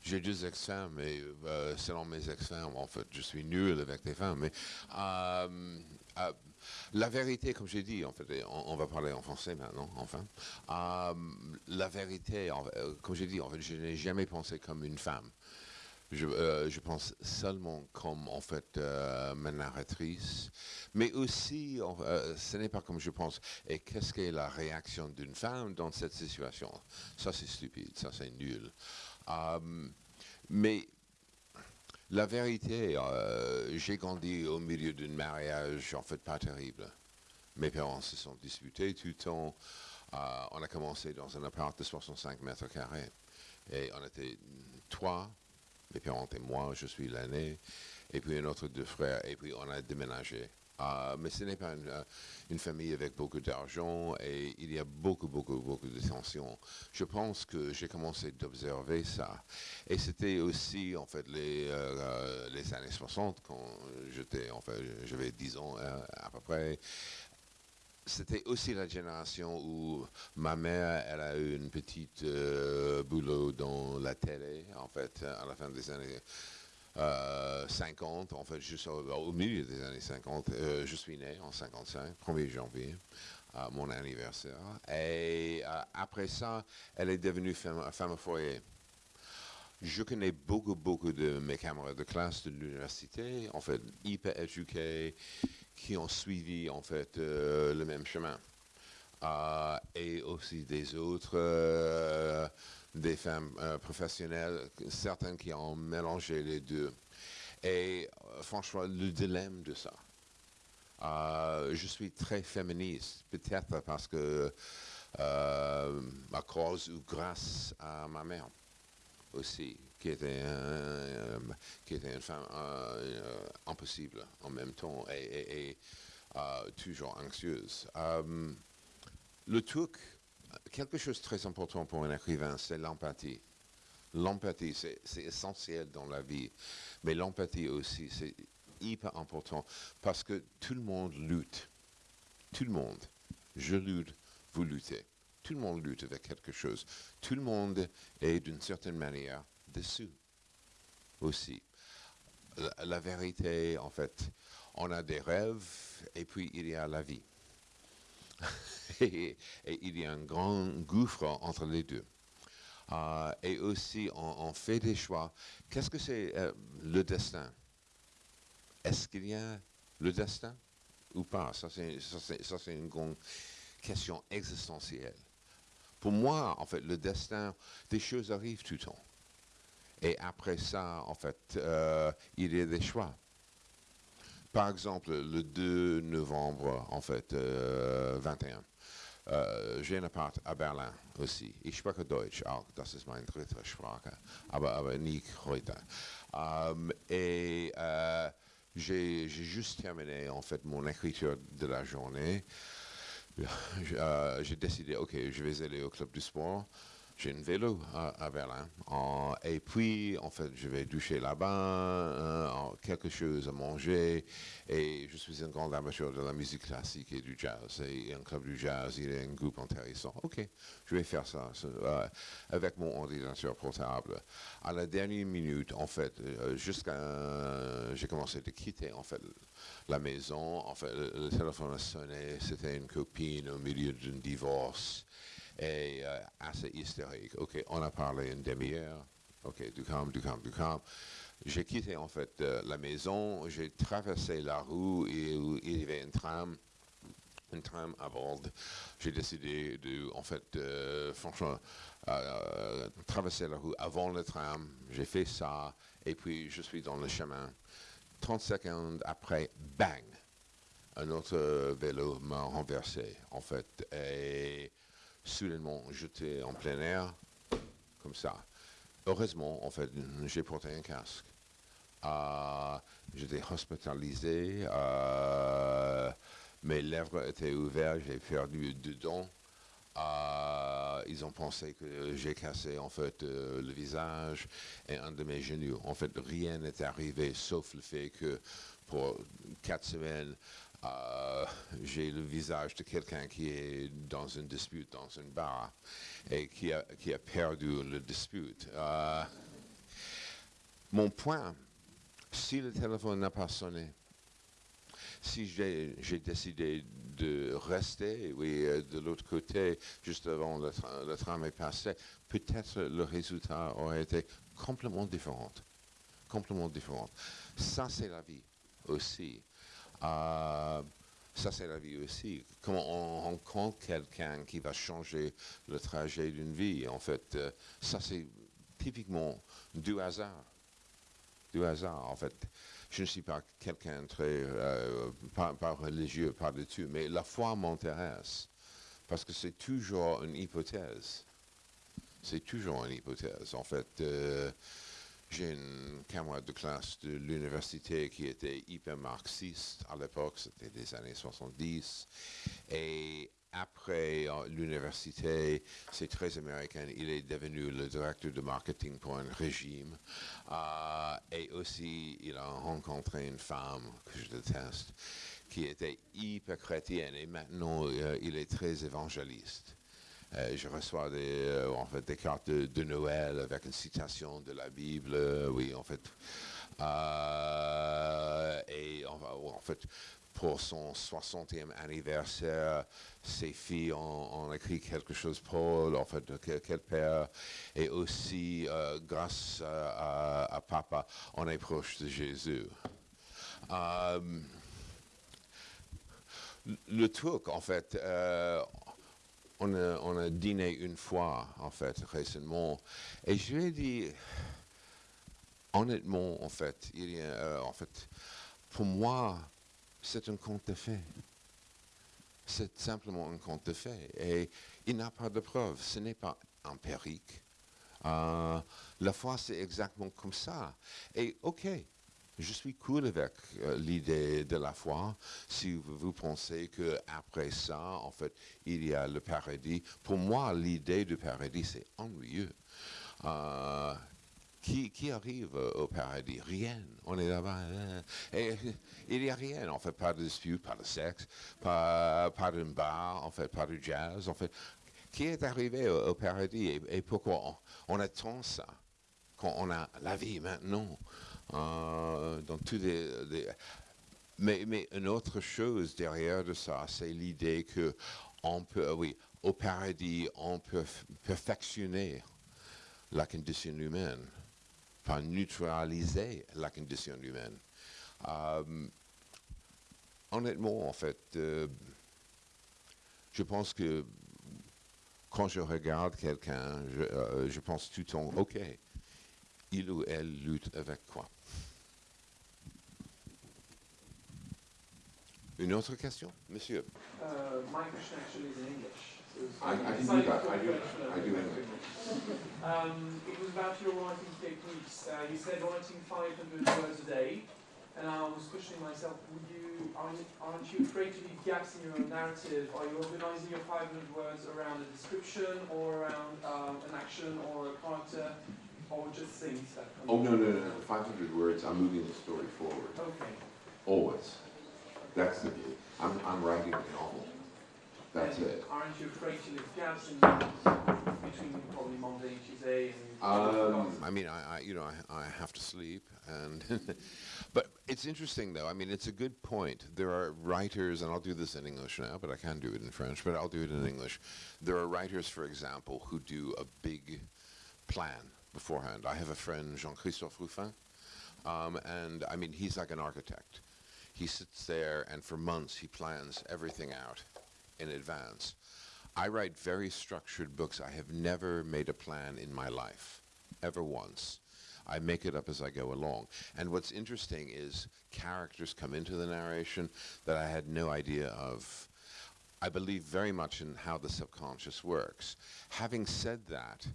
J'ai deux ex-femmes, mais euh, selon mes ex-femmes, en fait, je suis nul avec des femmes. Mais euh, euh, la vérité, comme j'ai dit, en fait, on, va parler en français maintenant, enfin. La vérité, comme j'ai dit, en fait, je n'ai jamais pensé comme une femme. Euh, je, pense seulement comme en fait euh, ma narratrice, mais aussi euh, ce n'est pas comme je pense. Et qu'est-ce qu'est la réaction d'une femme dans cette situation? Ça c'est stupide, ça c'est nul. mais la vérité, j'ai grandi au milieu d'un mariage en fait pas terrible. Mes parents se sont disputés tout le temps. on a commencé dans un appart de 65 mètres carrés et on était trois mes parents et moi, je suis l'aîné, et puis un autre deux frères, et puis on a déménagé. Uh, mais ce n'est pas une, uh, une, famille avec beaucoup d'argent et il y a beaucoup, beaucoup, beaucoup de tensions. Je pense que j'ai commencé d'observer ça. Et c'était aussi, en fait, les, uh, les années 60, quand j'étais, en fait, j'avais 10 ans euh, à peu près c'était aussi la génération où ma mère, elle a eu une petite euh, boulot dans la télé, en fait, à la fin des années 50, euh, en fait, juste au, milieu des années 50. Euh, je suis né en 55, 1er janvier, mon anniversaire. Et après ça, elle est devenue femme, femme au foyer. Je connais beaucoup, beaucoup de mes camarades de classe de l'université, en fait, hyper éduqués, qui ont suivi en fait euh, le même chemin. Euh, et aussi des autres, euh, des femmes professionnelles, certaines qui ont mélangé les deux. Et franchement, le dilemme de ça. je suis très féministe, peut-être parce que à cause ou grâce à ma mère aussi qui était, euh, qui était une femme euh, impossible en même temps et, euh, toujours anxieuse. le truc, quelque chose de très important pour un écrivain, c'est l'empathie. L'empathie, c'est essentiel dans la vie, mais l'empathie aussi, c'est hyper important parce que tout le monde lutte. Tout le monde. Je lutte, vous luttez. Tout le monde lutte avec quelque chose. Tout le monde est d'une certaine manière dessus. aussi. La, vérité, en fait, on a des rêves et puis il y a la vie. [laughs] et, il y a un grand gouffre entre les deux. Euh, et aussi, on, fait des choix. Qu'est-ce que c'est euh, le destin? Est-ce qu'il y a le destin ou pas? Ça, c'est une grande question existentielle. Pour moi, en fait, le destin, des choses arrivent tout le temps. Et après ça, en fait, euh, il y a des choix. Par exemple, le 2 novembre, en fait, euh, 21, äh, j'ai un appart à Berlin aussi. Ich spreche Deutsch auch, das ist meine dritte Sprache, aber, aber nicht heute. Ähm, et euh, j'ai juste terminé en fait mon écriture de la journée. [laughs] Euh, j'ai décidé, ok, je vais aller au club du sport. J'ai un vélo à, Berlin. Et puis, en fait, je vais doucher là-bas, euh, quelque chose à manger. Et je suis un grand amateur de la musique classique et du jazz. Et un club du jazz, il y a un groupe intéressant. Ok, je vais faire ça euh, avec mon ordinateur portable. À la dernière minute, en fait, jusqu'à... j'ai commencé de quitter, en fait, la maison. En fait, le, téléphone a sonné. C'était une copine au milieu d'un divorce. Et euh, assez hystérique. OK, on a parlé une demi-heure. OK, du calme, du calme, du calme. J'ai quitté en fait euh, la maison, j'ai traversé la rue et il y avait un tram, un tram à bord. J'ai décidé de, en fait, euh, franchement, traverser la rue avant le tram. J'ai fait ça et puis je suis dans le chemin. 30 secondes après, bang, un autre euh, vélo m'a renversé, en fait, et soudainement, j'étais en plein air, comme ça. Heureusement, en fait, j'ai porté un casque. Euh, j'étais hospitalisé, euh, mes lèvres étaient ouvertes, j'ai perdu deux dents. Ils ont pensé que j'ai cassé en fait euh, le visage et un de mes genoux. En fait, rien n'est arrivé sauf le fait que pour quatre semaines, euh, j'ai le visage de quelqu'un qui est dans une dispute dans une bar et qui a, qui a perdu le dispute. Euh, mon point, si le téléphone n'a pas sonné, si j'ai décidé de rester, oui, euh, de l'autre côté, juste avant le, tra- le passé, peut-être le résultat aurait été complètement différent. Complètement différent. Ça, c'est la vie aussi. Euh, ça, c'est la vie aussi. Comment on rencontre quelqu'un qui va changer le trajet d'une vie, en fait, euh, ça, c'est typiquement du hasard. Du hasard, en fait. Je ne suis pas quelqu'un très, euh, pas, religieux, tout, mais la foi m'intéresse. Parce que c'est toujours une hypothèse. C'est toujours une hypothèse. En fait, euh, j'ai une camarade de classe de l'université qui était hyper marxiste à l'époque, c'était des années 70. Et après euh, l'université, c'est très américain, il est devenu le directeur de marketing pour un régime. Euh, et aussi, il a rencontré une femme que je déteste, qui était hyper chrétienne. Et maintenant, euh, il est très évangéliste. Je reçois des, en fait, des cartes de, Noël avec une citation de la Bible, oui, en fait. Et en, en fait, pour son 60e anniversaire, ses filles ont, écrit quelque chose pour, en fait, que- quel père. Et aussi, euh, grâce à, papa, on est proche de Jésus. Euh, le truc, en fait, euh, on, a, dîné une fois, en fait, récemment, et je lui ai dit, honnêtement, en fait, il y a, en fait, pour moi, c'est un conte de fées. C'est simplement un conte de fées. Et il n'a pas de preuves. Ce n'est pas empirique. Euh, la foi, c'est exactement comme ça. Et OK, je suis cool avec euh, l'idée de la foi. Si vous, vous pensez que après ça, en fait, il y a le paradis. Pour moi, l'idée du paradis, c'est ennuyeux. Euh, qui, arrive euh, au paradis? Rien. On est là-bas. euh, et il n'y a rien. En fait, pas de dispute, pas de sexe, pas, pas d'un bar, en fait, pas de jazz. En fait, qui est arrivé au, paradis et, pourquoi on, on attend ça? Quand on a la vie maintenant, euh, mais, mais une autre chose derrière de ça, c'est l'idée que on peut, oui, au paradis, on peut perfectionner la condition humaine, enfin neutraliser la condition humaine. Euh, honnêtement, en fait, euh, je pense que quand je regarde quelqu'un, je, euh, je pense tout le temps, OK, il ou elle lutte avec quoi? Une autre question, monsieur? I- I can do that. I do- when I do was Um, it was about your writing techniques. Uh, you said writing 500 words a day, and I was questioning myself: Would you aren't, aren't you afraid to leave gaps in your narrative? Are you organizing your 500 words around a description, or around um, an action, or a character, or just things Oh, no, no, no, no. 500 words, I'm moving the story forward. Okay. Always. That's the view. I'm, I'm writing a novel. That's And it. Aren't you afraid to leave gaps in between probably Monday, Tuesday, and? Um, I mean, I, I you know, I, I have to sleep, and [laughs] but it's interesting though. I mean, it's a good point. There are writers, and I'll do this in English now, but I can do it in French, but I'll do it in English. There are writers, for example, who do a big plan beforehand. I have a friend, Jean-Christophe Rufin, um, and I mean, he's like an architect. He sits there, and for months he plans everything out in advance. I write very structured books. I have never made a plan in my life, ever once. I make it up as I go along. And what's interesting is characters come into the narration that I had no idea of. I believe very much in how the subconscious works. Having said that,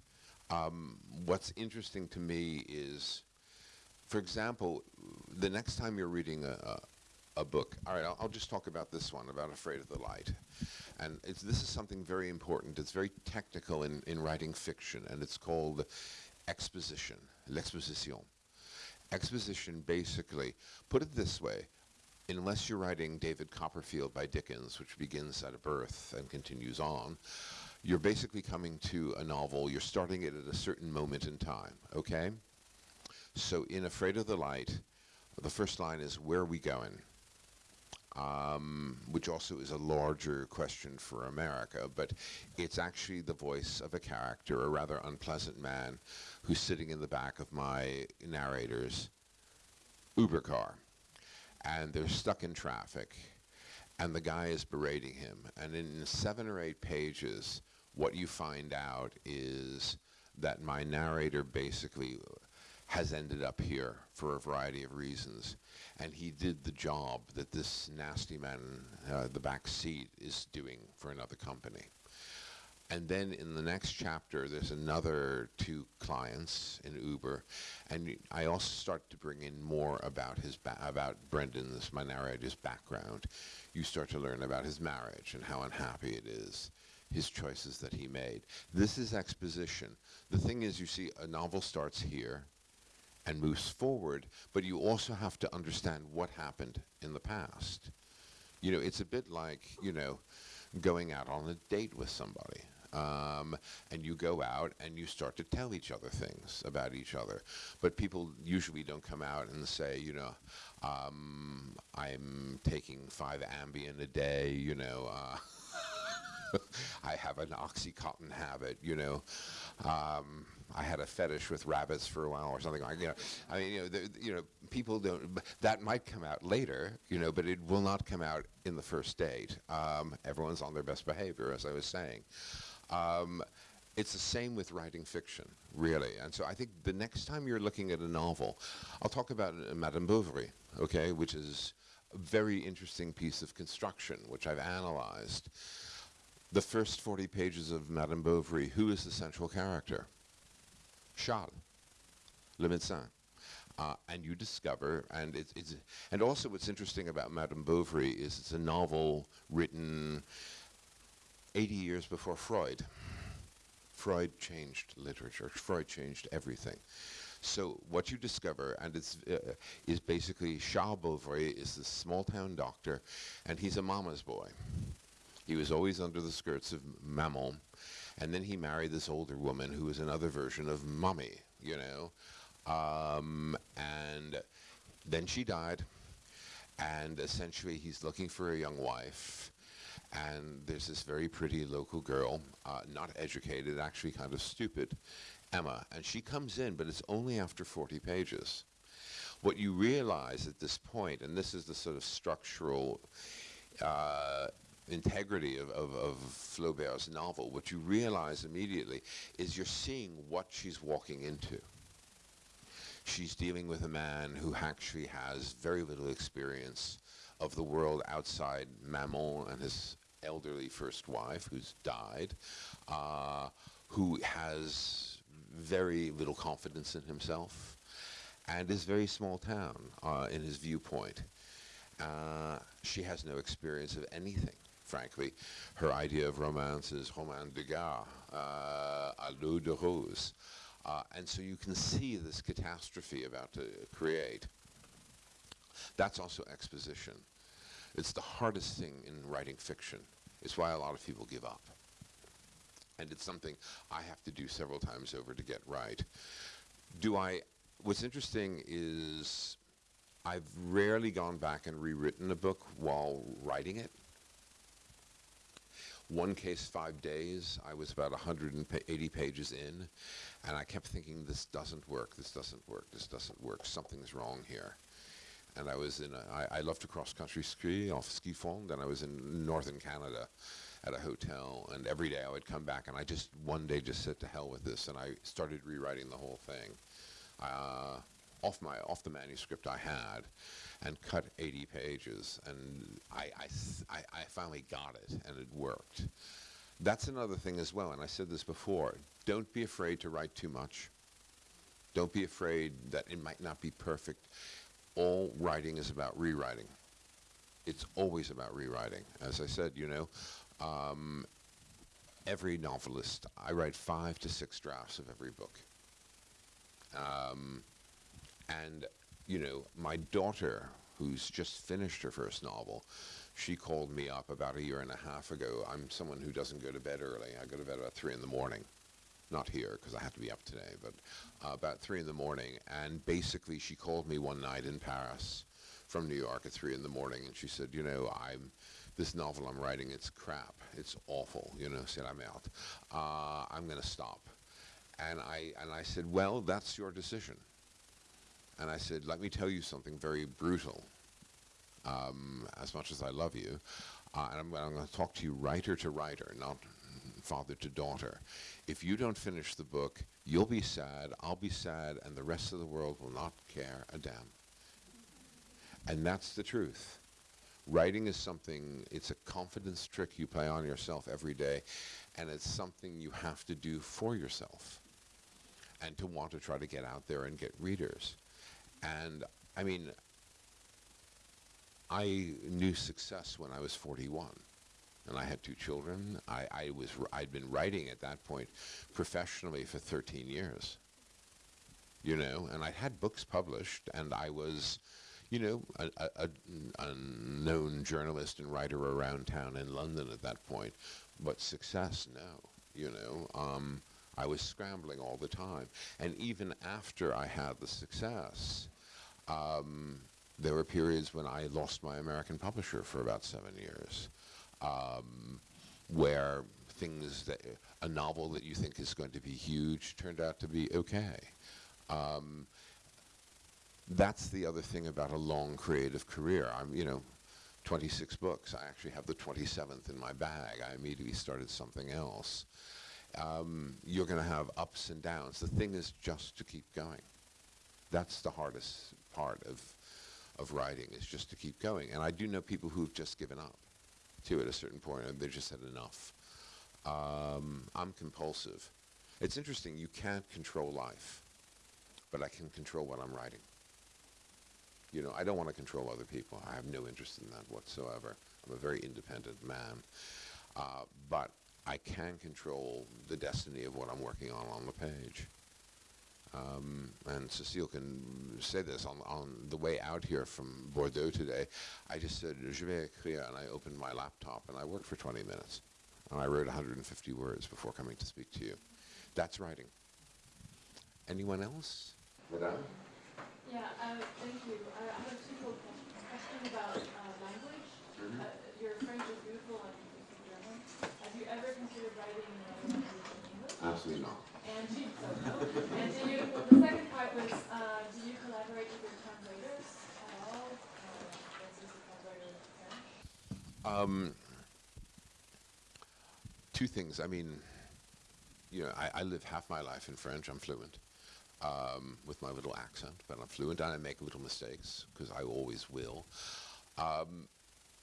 um, what's interesting to me is, for example, the next time you're reading a, a, book, all right, I'll, I'll just talk about this one, about Afraid of the Light. And it's, this is something very important. It's very technical in, in writing fiction, and it's called exposition, l'exposition. Exposition basically, put it this way, unless you're writing David Copperfield by Dickens, which begins at a birth and continues on, you're basically coming to a novel, you're starting it at a certain moment in time, okay? So in Afraid of the Light, the first line is, where are we going? Um, which also is a larger question for America, but it's actually the voice of a character, a rather unpleasant man, who's sitting in the back of my narrator's Uber car. And they're stuck in traffic, and the guy is berating him. And in seven or eight pages, what you find out is that my narrator basically has ended up here for a variety of reasons. And he did the job that this nasty man, uh, the back seat, is doing for another company. And then in the next chapter, there's another two clients in Uber, and I also start to bring in more about his about Brendan's, my narrator's background. You start to learn about his marriage and how unhappy it is, his choices that he made. This is exposition. The thing is, you see, a novel starts here and moves forward, but you also have to understand what happened in the past. You know, it's a bit like, you know, going out on a date with somebody. Um, and you go out and you start to tell each other things about each other. But people usually don't come out and say, you know, um, I'm taking five Ambien a day, you know. Uh, [laughs] [laughs] I have an Oxycontin habit, you know. Um, I had a fetish with rabbits for a while or something like, you know. I mean, you know, the, you know, people don't, that might come out later, you know, but it will not come out in the first date. Um, everyone's on their best behavior, as I was saying. Um, it's the same with writing fiction, really. And so I think the next time you're looking at a novel, I'll talk about uh, Madame Bovary, okay, which is a very interesting piece of construction, which I've analyzed. The first 40 pages of Madame Bovary, who is the central character? Charles, le médecin. Uh, and you discover, and it's, it's, and also what's interesting about Madame Bovary is it's a novel written 80 years before Freud. Freud changed literature. Freud changed everything. So what you discover, and it's uh, is basically Charles Bovary is this small town doctor, and he's a mama's boy. He was always under the skirts of Maman. And then he married this older woman who was another version of Mommy, you know. Um, and then she died. And essentially, he's looking for a young wife. And there's this very pretty local girl, uh, not educated, actually kind of stupid, Emma. And she comes in, but it's only after 40 pages. What you realize at this point, and this is the sort of structural uh, integrity of, of, of, Flaubert's novel, what you realize immediately is you're seeing what she's walking into. She's dealing with a man who actually has very little experience of the world outside Maman and his elderly first wife, who's died, uh, who has very little confidence in himself, and is very small town uh, in his viewpoint. Uh, she has no experience of anything, frankly. Her idea of romance is roman de gare, uh, à l'eau de rose. Uh, and so you can see this catastrophe about to create. That's also exposition. It's the hardest thing in writing fiction. It's why a lot of people give up. And it's something I have to do several times over to get right. Do I what's interesting is I've rarely gone back and rewritten a book while writing it. One case, five days, I was about 180 pages in, and I kept thinking, this doesn't work, this doesn't work, this doesn't work, something's wrong here. And I was in, a, I, I love to cross-country ski off ski fond, and I was in northern Canada at a hotel, and every day I would come back, and I just, one day just said, to hell with this, and I started rewriting the whole thing uh, off my off the manuscript I had and cut 80 pages and I, I, I, finally got it and it worked. That's another thing as well and I said this before don't be afraid to write too much. Don't be afraid that it might not be perfect. All writing is about rewriting. It's always about rewriting. As I said, you know, um, every novelist, I write five to six drafts of every book. Um, and, you know, my daughter, who's just finished her first novel, she called me up about a year and a half ago. I'm someone who doesn't go to bed early. I go to bed about 3 in the morning. Not here, because I have to be up today, but uh, about 3 in the morning. And basically, she called me one night in Paris from New York at 3 in the morning, and she said, you know, I'm this novel I'm writing, it's crap. It's awful. You know, said I'm out. Uh, I'm going to stop. And I, and I said, well, that's your decision. And I said, let me tell you something very brutal. Um, as much as I love you, uh, and I'm, I'm going to talk to you writer to writer, not father to daughter. If you don't finish the book, you'll be sad, I'll be sad, and the rest of the world will not care a damn. And that's the truth. Writing is something, it's a confidence trick you play on yourself every day, and it's something you have to do for yourself and to want to try to get out there and get readers. And I mean, I knew success when I was 41 and I had two children. I, I was, I'd been writing at that point professionally for 13 years, you know, and I had books published and I was, you know, a, a, a, known journalist and writer around town in London at that point, but success, no, you know. Um, I was scrambling all the time. And even after I had the success, um, there were periods when I lost my American publisher for about seven years, um, where things that a novel that you think is going to be huge turned out to be okay. Um, that's the other thing about a long creative career. I'm, you know, 26 books. I actually have the 27th in my bag. I immediately started something else um, you're going to have ups and downs. The thing is just to keep going. That's the hardest part of, of writing, is just to keep going. And I do know people who've just given up, too, at a certain point, and they've just had enough. Um, I'm compulsive. It's interesting, you can't control life, but I can control what I'm writing. You know, I don't want to control other people. I have no interest in that whatsoever. I'm a very independent man. Uh, but I can control the destiny of what I'm working on on the page. Um, and Cecile can say this on, on the way out here from Bordeaux today. I just said, je vais écrire, and I opened my laptop, and I worked for 20 minutes. And I wrote 150 words before coming to speak to you. That's writing. Anyone else? Madame? Yeah, uh, thank you. I I have a simple question about uh, language. Mhm. Uh, Your French is beautiful and you speak German. Have you ever considered writing in another language than English? Absolutely not. And do you, no. And do you, the second part was, uh, do you collaborate with your translators at all? Uh, For instance, a translator in French? Um, two things. I mean, you know, I, I live half my life in French. I'm fluent um, with my little accent, but I'm fluent and I make little mistakes because I always will. Um,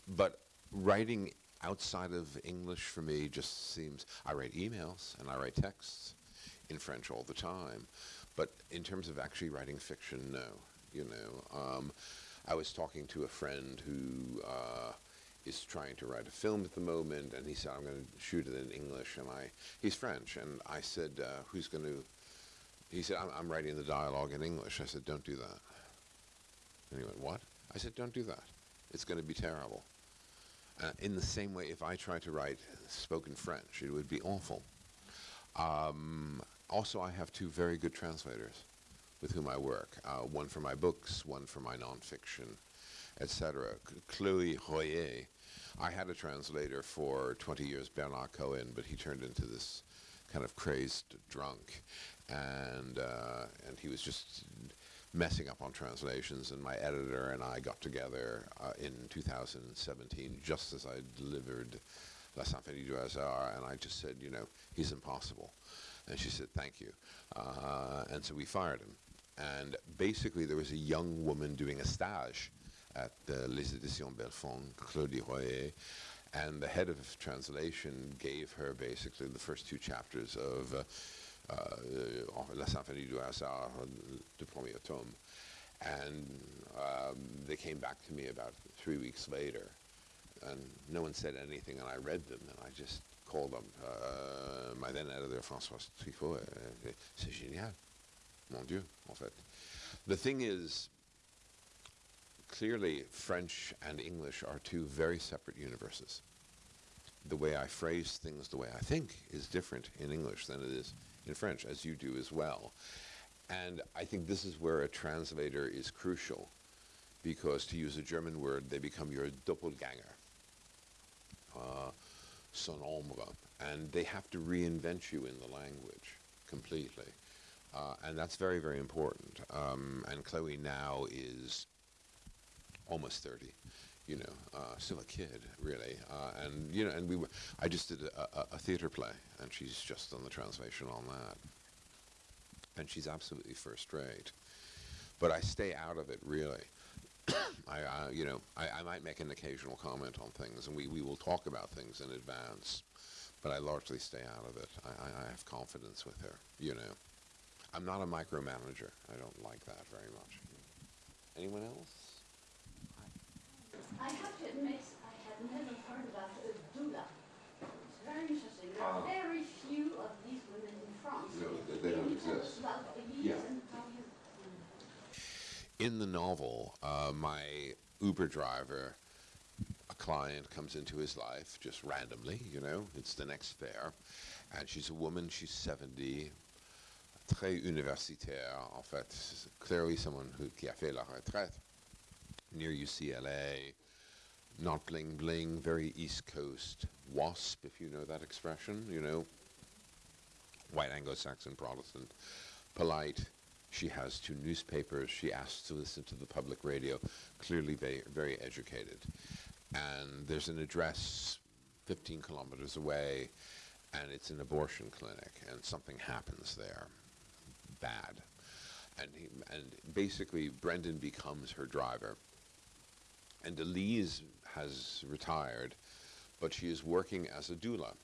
but writing outside of English for me just seems. I write emails and I write texts in French all the time, but in terms of actually writing fiction, no. You know, um, I was talking to a friend who. Uh, is trying to write a film at the moment, and he said, "I'm going to shoot it in English." And I, he's French, and I said, uh, "Who's going to?" He said, I'm, "I'm writing the dialogue in English." I said, "Don't do that." And he went, "What?" I said, "Don't do that. It's going to be terrible." Uh, in the same way, if I tried to write spoken French, it would be awful. Um, also, I have two very good translators with whom I work. Uh, one for my books, one for my nonfiction, etc. Chloe Royer. I had a translator for 20 years, Bernard Cohen, but he turned into this kind of crazed drunk, and uh, and he was just messing up on translations. And my editor and I got together uh, in 2017, just as I delivered La Symphonie du Hasard, and I just said, you know, he's impossible. And she said, thank you. Uh, and so we fired him. And basically, there was a young woman doing a stage at uh, Les Éditions Belfond, Claudie Royer, and the head of translation gave her basically the first two chapters of uh, uh, La Symphonie du Hasard, the premier tome. And um, they came back to me about three weeks later, and no one said anything, and I read them, and I just called them. Uh, my then editor, Françoise Triffaux, uh, c'est génial, mon Dieu, en fait. The thing is, clearly French and English are two very separate universes. The way I phrase things, the way I think, is different in English than it is in French, as you do as well. And I think this is where a translator is crucial, because to use a German word, they become your doppelganger, uh, son ombre, and they have to reinvent you in the language completely. Uh, and that's very, very important. Um, and Chloe now is almost 30, you know, uh, still a kid, really. Uh, and, you know, and we were, I just did a, a, a theater play, and she's just done the translation on that. And she's absolutely first rate. But I stay out of it, really. [coughs] I, you know, I, I might make an occasional comment on things, and we, we will talk about things in advance, but I largely stay out of it. I, I, I have confidence with her, you know. I'm not a micromanager. I don't like that very much. Anyone else? I have to admit, I had never heard about a doula. It's very interesting. There are Ah. very few of these women in France. No, they- they don't you tell us exist. Yeah. and how you- In the novel, uh, my Uber driver, a client comes into his life just randomly, you know, it's the next fare, and she's a woman, she's 70, très universitaire, en fait, clearly someone who qui a fait la retraite near UCLA, not bling bling, very East Coast wasp, if you know that expression, you know, white Anglo-Saxon Protestant, polite. She has two newspapers. She asks to listen to the public radio. Clearly, very, very educated. And there's an address 15 kilometers away, and it's an abortion clinic, and something happens there, bad. And he, and basically, Brendan becomes her driver. And Elise has retired, but she is working as a doula.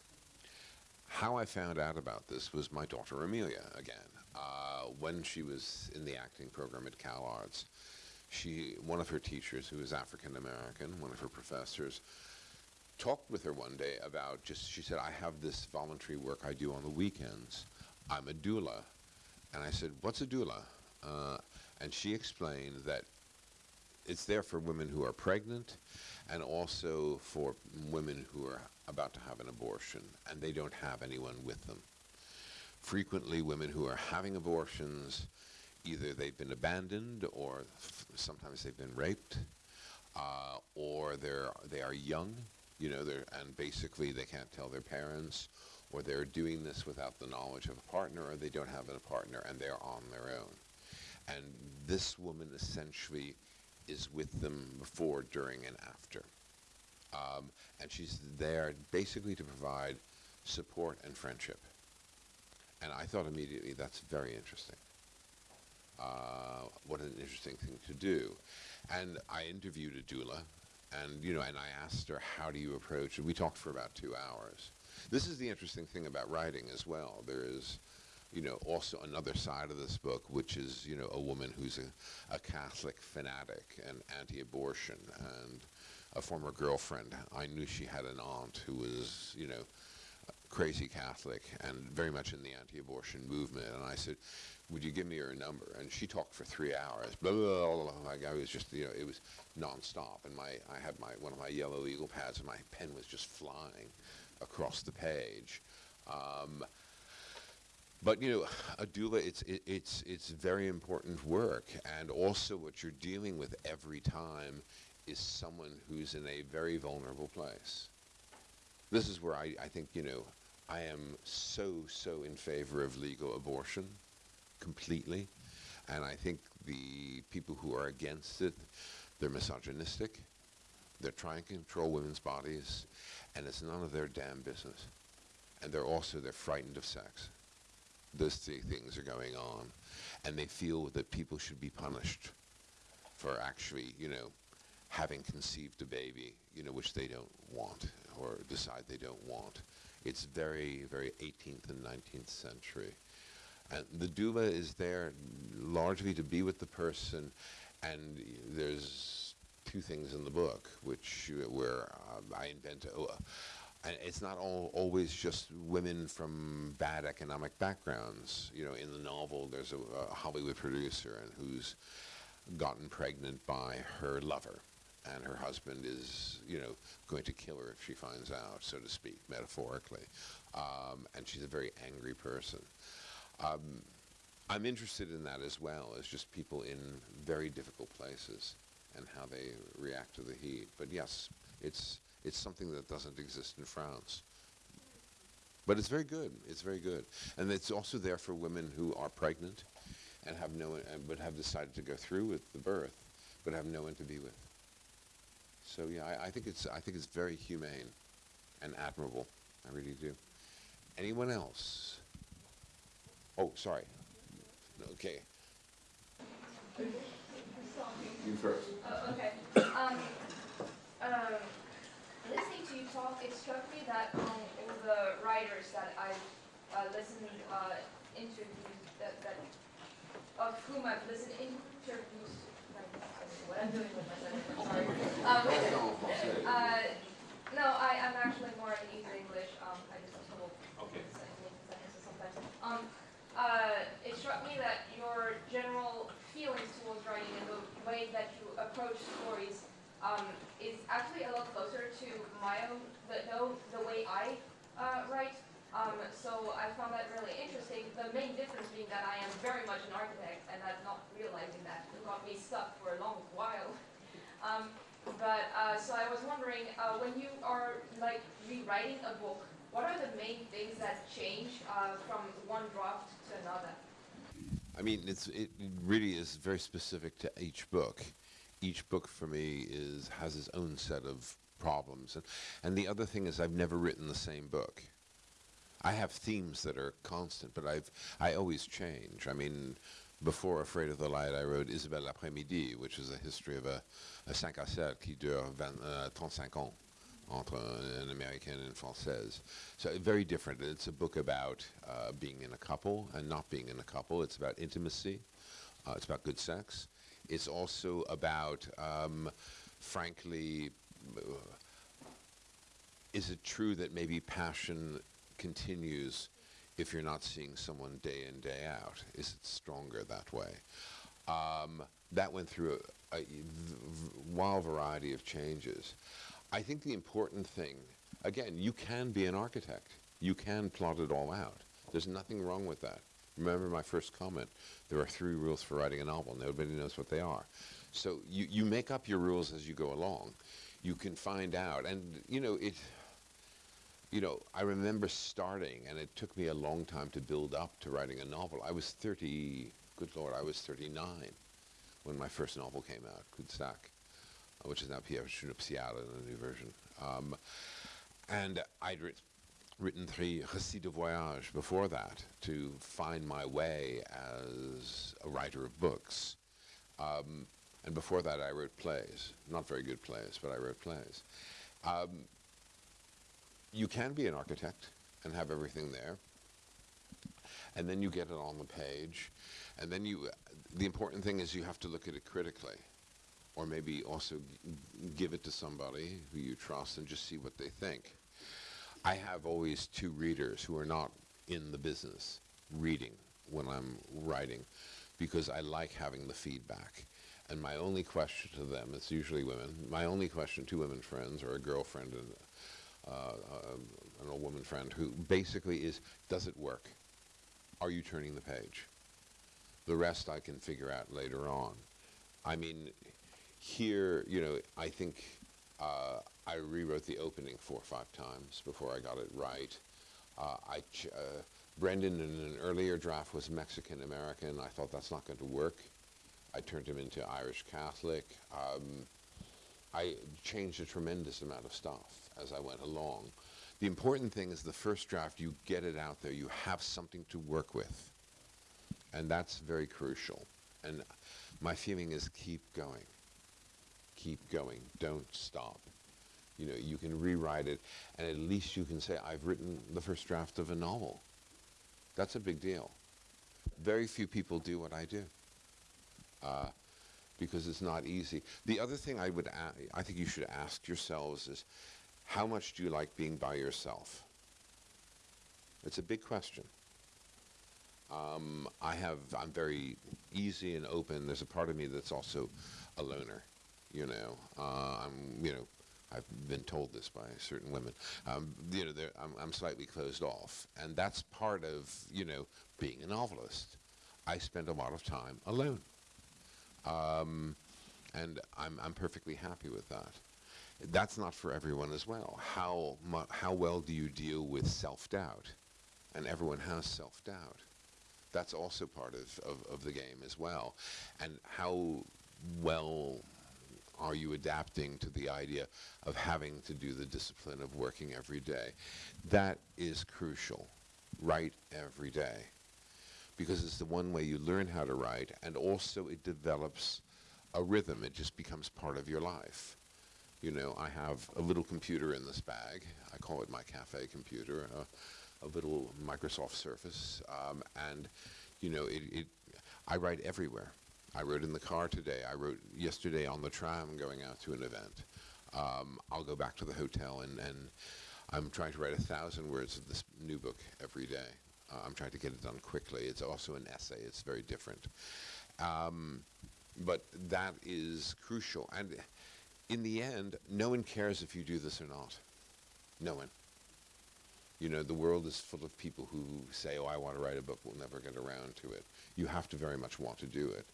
How I found out about this was my daughter Amelia again. Uh, when she was in the acting program at CalArts, she, one of her teachers, who is African American, one of her professors, talked with her one day about just, she said, I have this voluntary work I do on the weekends. I'm a doula. And I said, what's a doula? Uh, and she explained that it's there for women who are pregnant and also for women who are about to have an abortion and they don't have anyone with them. Frequently, women who are having abortions, either they've been abandoned or sometimes they've been raped, uh, or they're they are young, you know, they're, and basically they can't tell their parents, or they're doing this without the knowledge of a partner, or they don't have a partner and they're on their own. And this woman essentially is with them before, during, and after. Um, and she's there basically to provide support and friendship. And I thought immediately that's very interesting. Uh, what an interesting thing to do. And I interviewed a doula, and you know, and I asked her, "How do you approach?" it? we talked for about two hours. This is the interesting thing about writing as well. There is, you know, also another side of this book, which is, you know, a woman who's a, a Catholic fanatic and anti-abortion, and a former girlfriend. I knew she had an aunt who was, you know, crazy Catholic and very much in the anti-abortion movement. And I said, would you give me her number? And she talked for three hours. Blah, blah, blah, blah. Like I was just, you know, it was nonstop. And my, I had my, one of my yellow eagle pads and my pen was just flying across the page. Um, but you know, a doula, it's, it, it's, it's very important work. And also what you're dealing with every time is someone who's in a very vulnerable place. This is where I, I think, you know, I am so, so in favor of legal abortion completely. And I think the people who are against it, they're misogynistic. They're trying to control women's bodies, and it's none of their damn business. And they're also, they're frightened of sex. Those three things are going on. And they feel that people should be punished for actually, you know, having conceived a baby, you know, which they don't want or decide they don't want. It's very, very 18th and 19th century. And the doula is there largely to be with the person, and there's two things in the book which uh, where uh, I invent. Uh, and it's not all, always just women from bad economic backgrounds. You know, in the novel, there's a, a Hollywood producer and who's gotten pregnant by her lover, and her husband is, you know, going to kill her if she finds out, so to speak, metaphorically. Um, and she's a very angry person. Um, I'm interested in that as well as just people in very difficult places and how they react to the heat. But yes, it's it's something that doesn't exist in France. But it's very good. It's very good, and it's also there for women who are pregnant and have no one, but have decided to go through with the birth, but have no one to be with. So yeah, I, I think it's I think it's very humane and admirable. I really do. Anyone else? Oh, sorry. Okay. You first. Oh, okay. Um, um, listening to you talk, it struck me that among all the writers that I've uh, listened uh, interviews that, that of whom I've listened interviews. What I'm doing with my sentence, sorry. Um, uh, no, I, I'm actually more in easy English. Um, I just have trouble Okay. sometimes. Um, uh, it struck me that your general feelings towards writing and the way that you approach stories um, is actually a lot closer to my own, the, the, way I uh, write. Um, so I found that really interesting. The main difference being that I am very much an architect and I'm not realizing that got me stuck for a long while. [laughs] Um, but uh, so I was wondering, uh, when you are like rewriting a book, what are the main things that change uh, from one draft to another? I mean, it's it really is very specific to each book. Each book for me is has its own set of problems, and and the other thing is I've never written the same book. I have themes that are constant, but I've I always change. I mean, before Afraid of the Light, I wrote Isabelle l'après-midi, which is a history of a, a 5 à 7 qui dure 20, uh, 35 ans entre an American and Française. So very different. It's a book about uh, being in a couple and not being in a couple. It's about intimacy. Uh, it's about good sex. It's also about, um, frankly, uh, is it true that maybe passion continues if you're not seeing someone day in, day out? Is it stronger that way? Um, that went through a wild variety of changes. I think the important thing, again, you can be an architect. You can plot it all out. There's nothing wrong with that. Remember my first comment. There are three rules for writing a novel. Nobody knows what they are. So you, you make up your rules as you go along. You can find out. And, you know, it, you know, I remember starting, and it took me a long time to build up to writing a novel. I was 30, good Lord, I was 39 when my first novel came out, Sac, uh, which is now Piège nuptial in a new version. Um, and I'd writ- written three récits de voyage before that to find my way as a writer of books. Um, and before that, I wrote plays. Not very good plays, but I wrote plays. Um, you can be an architect and have everything there. And then you get it on the page. And then you, the important thing is you have to look at it critically. Or maybe also give it to somebody who you trust and just see what they think. I have always two readers who are not in the business reading when I'm writing because I like having the feedback. And my only question to them, it's usually women, my only question to women friends or a girlfriend and uh, uh, an old woman friend who basically is, does it work? Are you turning the page? The rest I can figure out later on. I mean, here, you know, I think uh, I rewrote the opening four or five times before I got it right. Uh, I uh, Brendan in an earlier draft was Mexican American. I thought that's not going to work. I turned him into Irish Catholic. Um, I changed a tremendous amount of stuff as I went along. The important thing is the first draft, you get it out there, you have something to work with. And that's very crucial. And my feeling is keep going. Keep going. Don't stop. You know, you can rewrite it, and at least you can say, I've written the first draft of a novel. That's a big deal. Very few people do what I do. Uh, because it's not easy. The other thing I would, I think you should ask yourselves is, how much do you like being by yourself? It's a big question. Um, I have, I'm very easy and open. There's a part of me that's also a loner, you know. Uh, I'm, you know, I've been told this by certain women. Um, you know, I'm, I'm slightly closed off, and that's part of, you know, being a novelist. I spend a lot of time alone. Um, and I'm, I'm perfectly happy with that. That's not for everyone as well. How, how well do you deal with self-doubt? And everyone has self-doubt. That's also part of, of, of the game as well. And how well are you adapting to the idea of having to do the discipline of working every day? That is crucial. Write every day because it's the one way you learn how to write, and also it develops a rhythm. It just becomes part of your life. You know, I have a little computer in this bag. I call it my cafe computer, uh, a little Microsoft Surface, um, and you know, it, it. I write everywhere. I wrote in the car today. I wrote yesterday on the tram going out to an event. Um, I'll go back to the hotel and, and I'm trying to write a thousand words of this new book every day. Uh, I'm trying to get it done quickly. It's also an essay. It's very different. Um, but that is crucial. And in the end, no one cares if you do this or not. No one. You know, the world is full of people who say, oh, I want to write a book, we'll never get around to it. You have to very much want to do it.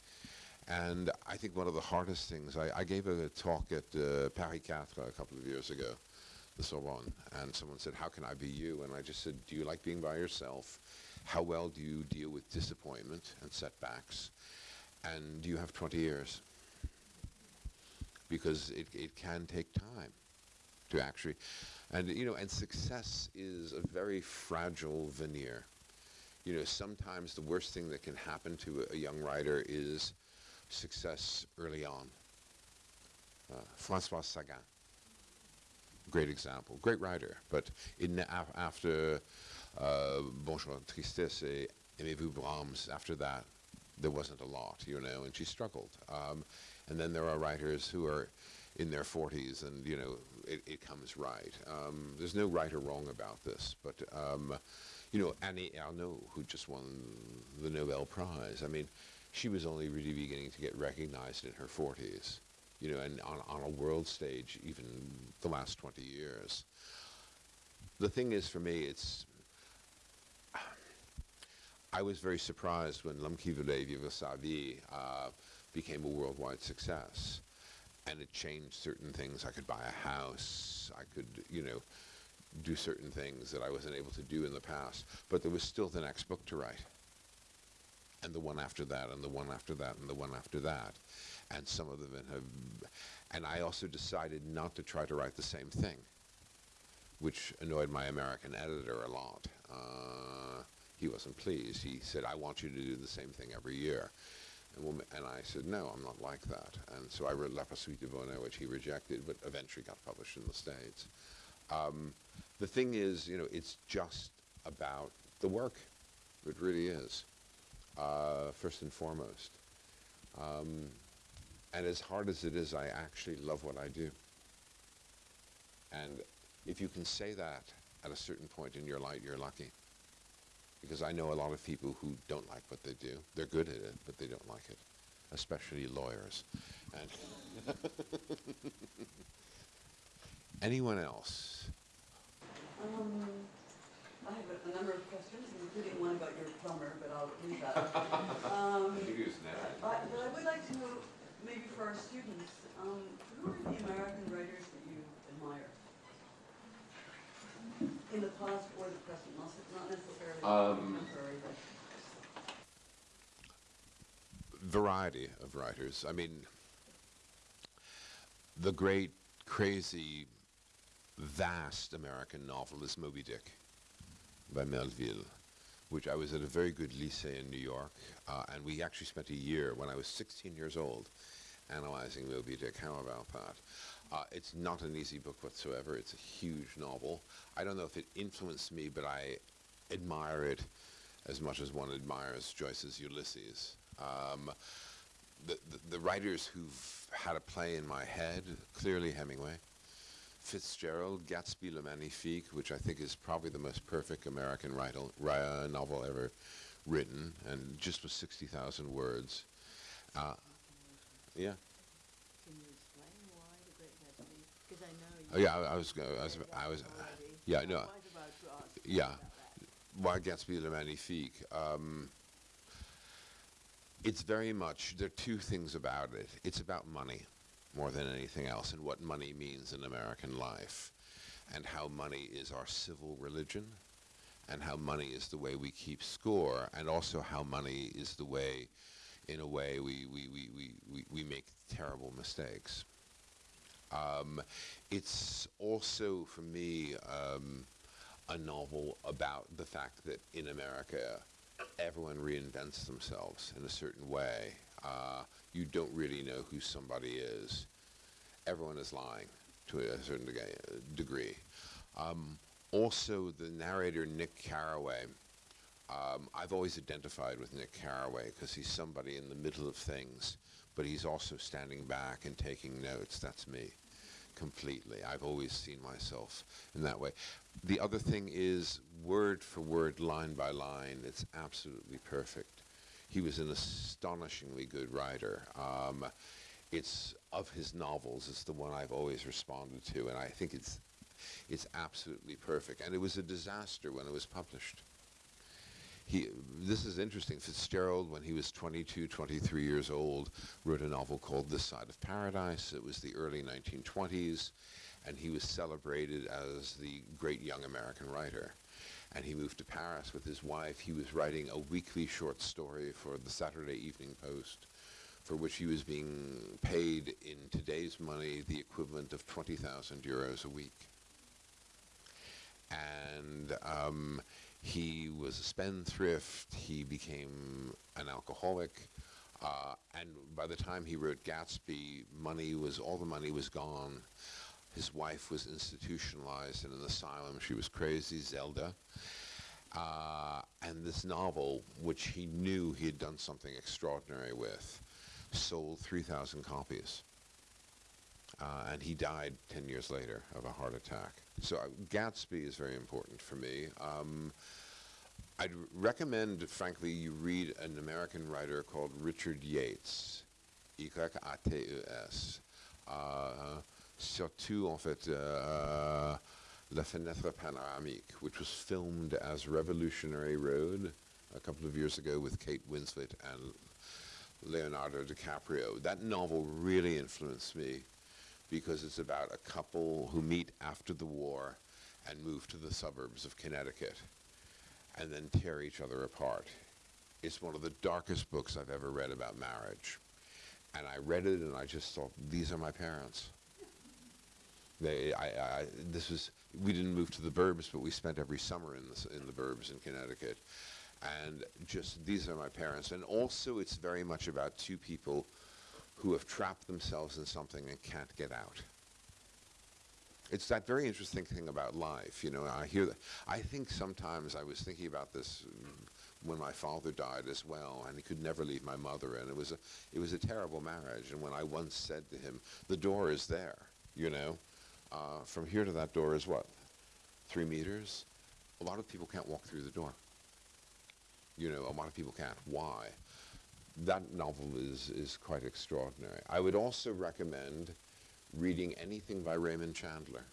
And I think one of the hardest things, I, I gave a talk at uh, Paris 4 a couple of years ago, the Sorbonne, and someone said, how can I be you? And I just said, do you like being by yourself? How well do you deal with disappointment and setbacks? And do you have 20 years? Because it, it can take time to actually, and you know, and success is a very fragile veneer. You know, sometimes the worst thing that can happen to a, a young writer is success early on. Uh, Françoise Sagan, great example, great writer, but in af- after uh, Bonjour Tristesse Aimez-vous Brahms, after that, there wasn't a lot, you know, and she struggled. Um, and then there are writers who are in their 40s and, you know, it, it comes right. Um, there's no right or wrong about this, but, um, you know, Annie Ernaux, who just won the Nobel Prize. I mean, she was only really beginning to get recognized in her 40s, you know, and on, on a world stage, even the last 20 years. The thing is, for me, it's. I was very surprised when L'Homme voulait vivre sa became a worldwide success. And it changed certain things. I could buy a house. I could, you know, do certain things that I wasn't able to do in the past. But there was still the next book to write. And the one after that, and the one after that, and the one after that. And some of them have. And I also decided not to try to write the same thing, which annoyed my American editor a lot. Uh, he wasn't pleased. He said, I want you to do the same thing every year. And, we'll and I said, no, I'm not like that. And so I wrote La Poursuite du Bonheur, which he rejected, but eventually got published in the States. Um, the thing is, you know, it's just about the work. It really is, uh, first and foremost. Um, and as hard as it is, I actually love what I do. And if you can say that at a certain point in your life, you're lucky. Because I know a lot of people who don't like what they do. They're good at it, but they don't like it, especially lawyers. And [laughs] anyone else? Um, I have a, number of questions, including one about your plumber, but I'll leave that. [laughs] Um, I, but I would like to know, maybe for our students, um, who are the American writers that you admire? In the past or the present, not not necessarily Um, contemporary, but variety of writers. I mean, the great, crazy, vast American novel is Moby Dick by Melville, which I was at a very good lycée in New York, uh, and we actually spent a year when I was 16 years old analyzing Moby Dick. How about that? Uh, it's not an easy book whatsoever. It's a huge novel. I don't know if it influenced me, but I admire it as much as one admires Joyce's Ulysses. Um, the, the, the writers who've had a play in my head, clearly Hemingway, Fitzgerald, Gatsby Le Magnifique, which I think is probably the most perfect American novel ever written, and just with 60,000 words. Uh, yeah. Can you explain why The Great Gatsby? Because I know Oh, you yeah, I, I was, I was, I was, yeah, no, quite about to ask you yeah. why Gatsby Le Magnifique? Um, it's very much, there are two things about it. It's about money more than anything else and what money means in American life and how money is our civil religion and how money is the way we keep score and also how money is the way, in a way, we, we, we, we, we, we make terrible mistakes. Um, it's also, for me, um, a novel about the fact that in America, everyone reinvents themselves in a certain way. Uh, you don't really know who somebody is. Everyone is lying to a certain degree. Um, also, the narrator, Nick Carraway, um, I've always identified with Nick Carraway because he's somebody in the middle of things, but he's also standing back and taking notes. That's me completely. I've always seen myself in that way. The other thing is word for word, line by line, it's absolutely perfect. He was an astonishingly good writer. Um, it's of his novels, it's the one I've always responded to, and I think it's it's absolutely perfect. And it was a disaster when it was published. He, this is interesting. Fitzgerald, when he was 22, 23 years old, wrote a novel called This Side of Paradise. It was the early 1920s, and he was celebrated as the great young American writer. And he moved to Paris with his wife. He was writing a weekly short story for the Saturday Evening Post, for which he was being paid in today's money the equivalent of 20,000 euros a week. And um, he was a spendthrift. He became an alcoholic. Uh, and by the time he wrote Gatsby, money was all the money was gone. His wife was institutionalized in an asylum. She was crazy, Zelda. Uh, and this novel, which he knew he had done something extraordinary with, sold 3,000 copies. Uh, and he died 10 years later of a heart attack. So uh, Gatsby is very important for me. Um, I'd recommend, frankly, you read an American writer called Richard Yates, Y-A-T-E-S. Surtout, en fait, uh, La Fenêtre Panoramique, which was filmed as Revolutionary Road a couple of years ago with Kate Winslet and Leonardo DiCaprio. That novel really influenced me because it's about a couple who meet after the war and move to the suburbs of Connecticut and then tear each other apart. It's one of the darkest books I've ever read about marriage. And I read it and I just thought, these are my parents. They, I, I, this was, we didn't move to the burbs, but we spent every summer in the, in the burbs in Connecticut. And just, these are my parents. And also it's very much about two people who have trapped themselves in something and can't get out. It's that very interesting thing about life, you know, I hear that. I think sometimes I was thinking about this when my father died as well, and he could never leave my mother, and it was a, it was a terrible marriage. And when I once said to him, the door is there, you know, uh, from here to that door is what, three meters? A lot of people can't walk through the door. You know, a lot of people can't. Why? That novel is, is quite extraordinary. I would also recommend reading anything by Raymond Chandler,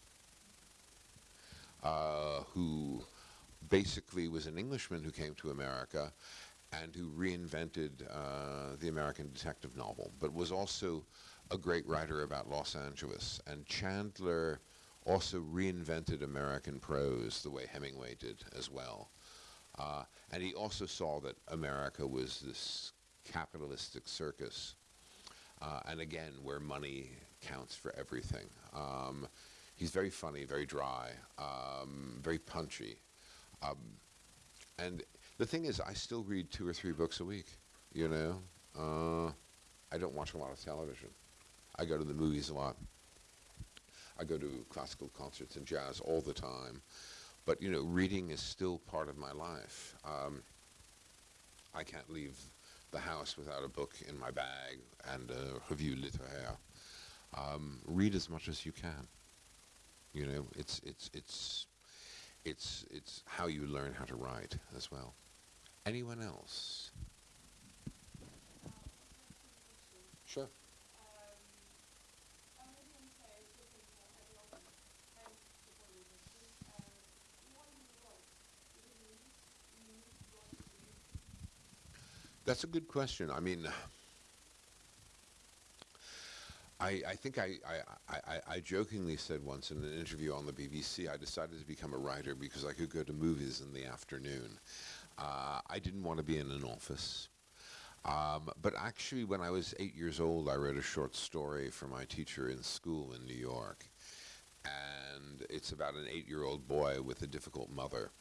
uh, who basically was an Englishman who came to America and who reinvented uh, the American detective novel, but was also a great writer about Los Angeles. And Chandler also reinvented American prose the way Hemingway did as well. Uh, and he also saw that America was this capitalistic circus, uh, and again, where money counts for everything. Um, he's very funny, very dry, um, very punchy. Um, and the thing is, I still read two or three books a week, you know? Uh, I don't watch a lot of television. I go to the movies a lot. I go to classical concerts and jazz all the time. But, you know, reading is still part of my life. Um, I can't leave the house without a book in my bag and a revue littéraire. Um, read as much as you can. You know, it's it's it's it's it's how you learn how to write as well. Anyone else? Sure. That's a good question. I mean, I, I think I, I, I, I, jokingly said once in an interview on the BBC, I decided to become a writer because I could go to movies in the afternoon. Uh, I didn't want to be in an office. Um, but actually, when I was eight years old, I wrote a short story for my teacher in school in New York. And it's about an eight-year-old boy with a difficult mother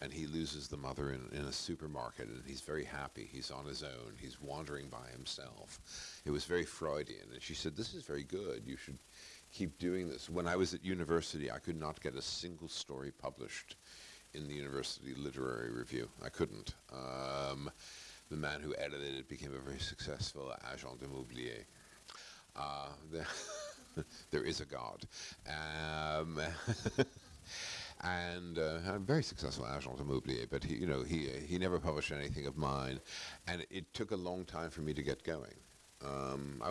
and he loses the mother in, in a supermarket and he's very happy. He's on his own. He's wandering by himself. It was very Freudian. And she said, this is very good. You should keep doing this. When I was at university, I could not get a single story published in the university literary review. I couldn't. Um, the man who edited it became a very successful agent immobilier. Uh, [laughs] there, [laughs] there is a God. Um, [laughs] and uh, a very successful agent immobilier, but he, you know, he, he never published anything of mine, and it took a long time for me to get going. Um,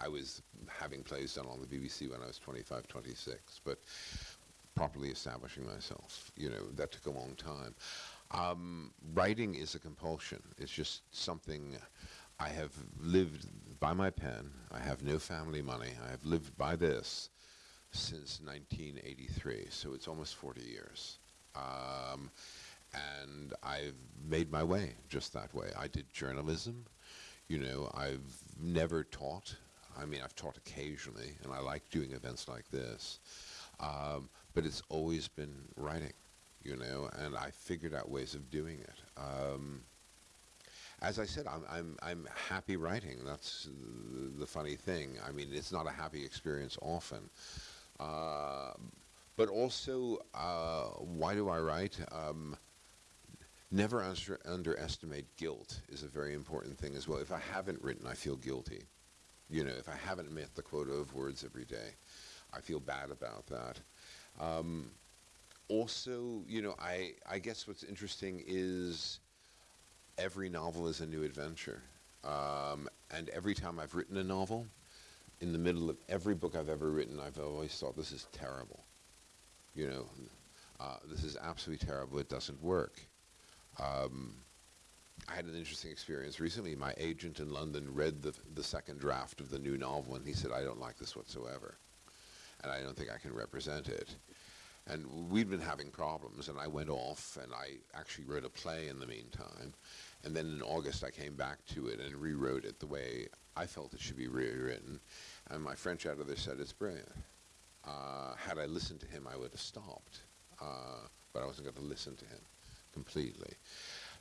I, was having plays done on the BBC when I was 25, 26, but properly establishing myself, you know, that took a long time. Um, writing is a compulsion. It's just something I have lived by my pen. I have no family money. I have lived by this since 1983, so it's almost 40 years. Um, and I've made my way just that way. I did journalism. You know, I've never taught. I mean, I've taught occasionally, and I like doing events like this. Um, but it's always been writing, you know, and I figured out ways of doing it. Um, as I said, I'm, I'm, I'm happy writing. That's the funny thing. I mean, it's not a happy experience often. Uh, but also, uh, why do I write? Um, never under underestimate guilt is a very important thing as well. If I haven't written, I feel guilty. You know, if I haven't met the quota of words every day, I feel bad about that. Um, also, you know, I, I guess what's interesting is every novel is a new adventure. Um, and every time I've written a novel, in the middle of every book I've ever written, I've always thought, this is terrible. You know, uh, this is absolutely terrible. It doesn't work. Um, I had an interesting experience recently. My agent in London read the, the second draft of the new novel, and he said, I don't like this whatsoever. And I don't think I can represent it. And we'd been having problems, and I went off, and I actually wrote a play in the meantime. And then in August, I came back to it and rewrote it the way I felt it should be rewritten. And my French editor said, it's brilliant. Uh, had I listened to him, I would have stopped. Uh, but I wasn't going to listen to him completely.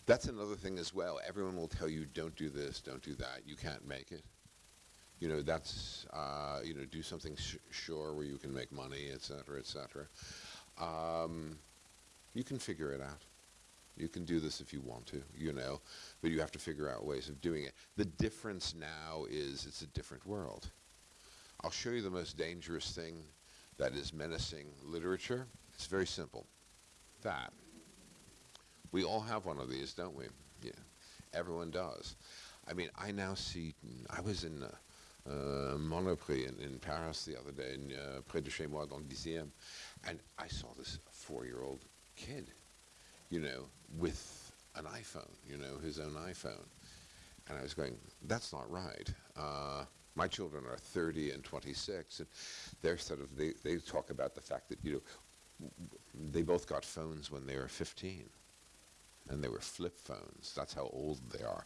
That's another thing as well. Everyone will tell you, don't do this, don't do that. You can't make it. You know, that's, uh, you know, do something sure where you can make money, et cetera, et cetera. Um, you can figure it out. You can do this if you want to, you know, but you have to figure out ways of doing it. The difference now is it's a different world. I'll show you the most dangerous thing that is menacing literature. It's very simple. That. We all have one of these, don't we? Yeah. Everyone does. I mean, I now see, I was in uh, uh, Monoprix in, in, Paris the other day, in, uh, près de chez moi, dans le and I saw this four-year-old kid, you know, with an iPhone, you know, his own iPhone. And I was going, that's not right. Uh, my children are 30 and 26, and they're sort of, they, they talk about the fact that, you know, they both got phones when they were 15 and they were flip phones. That's how old they are.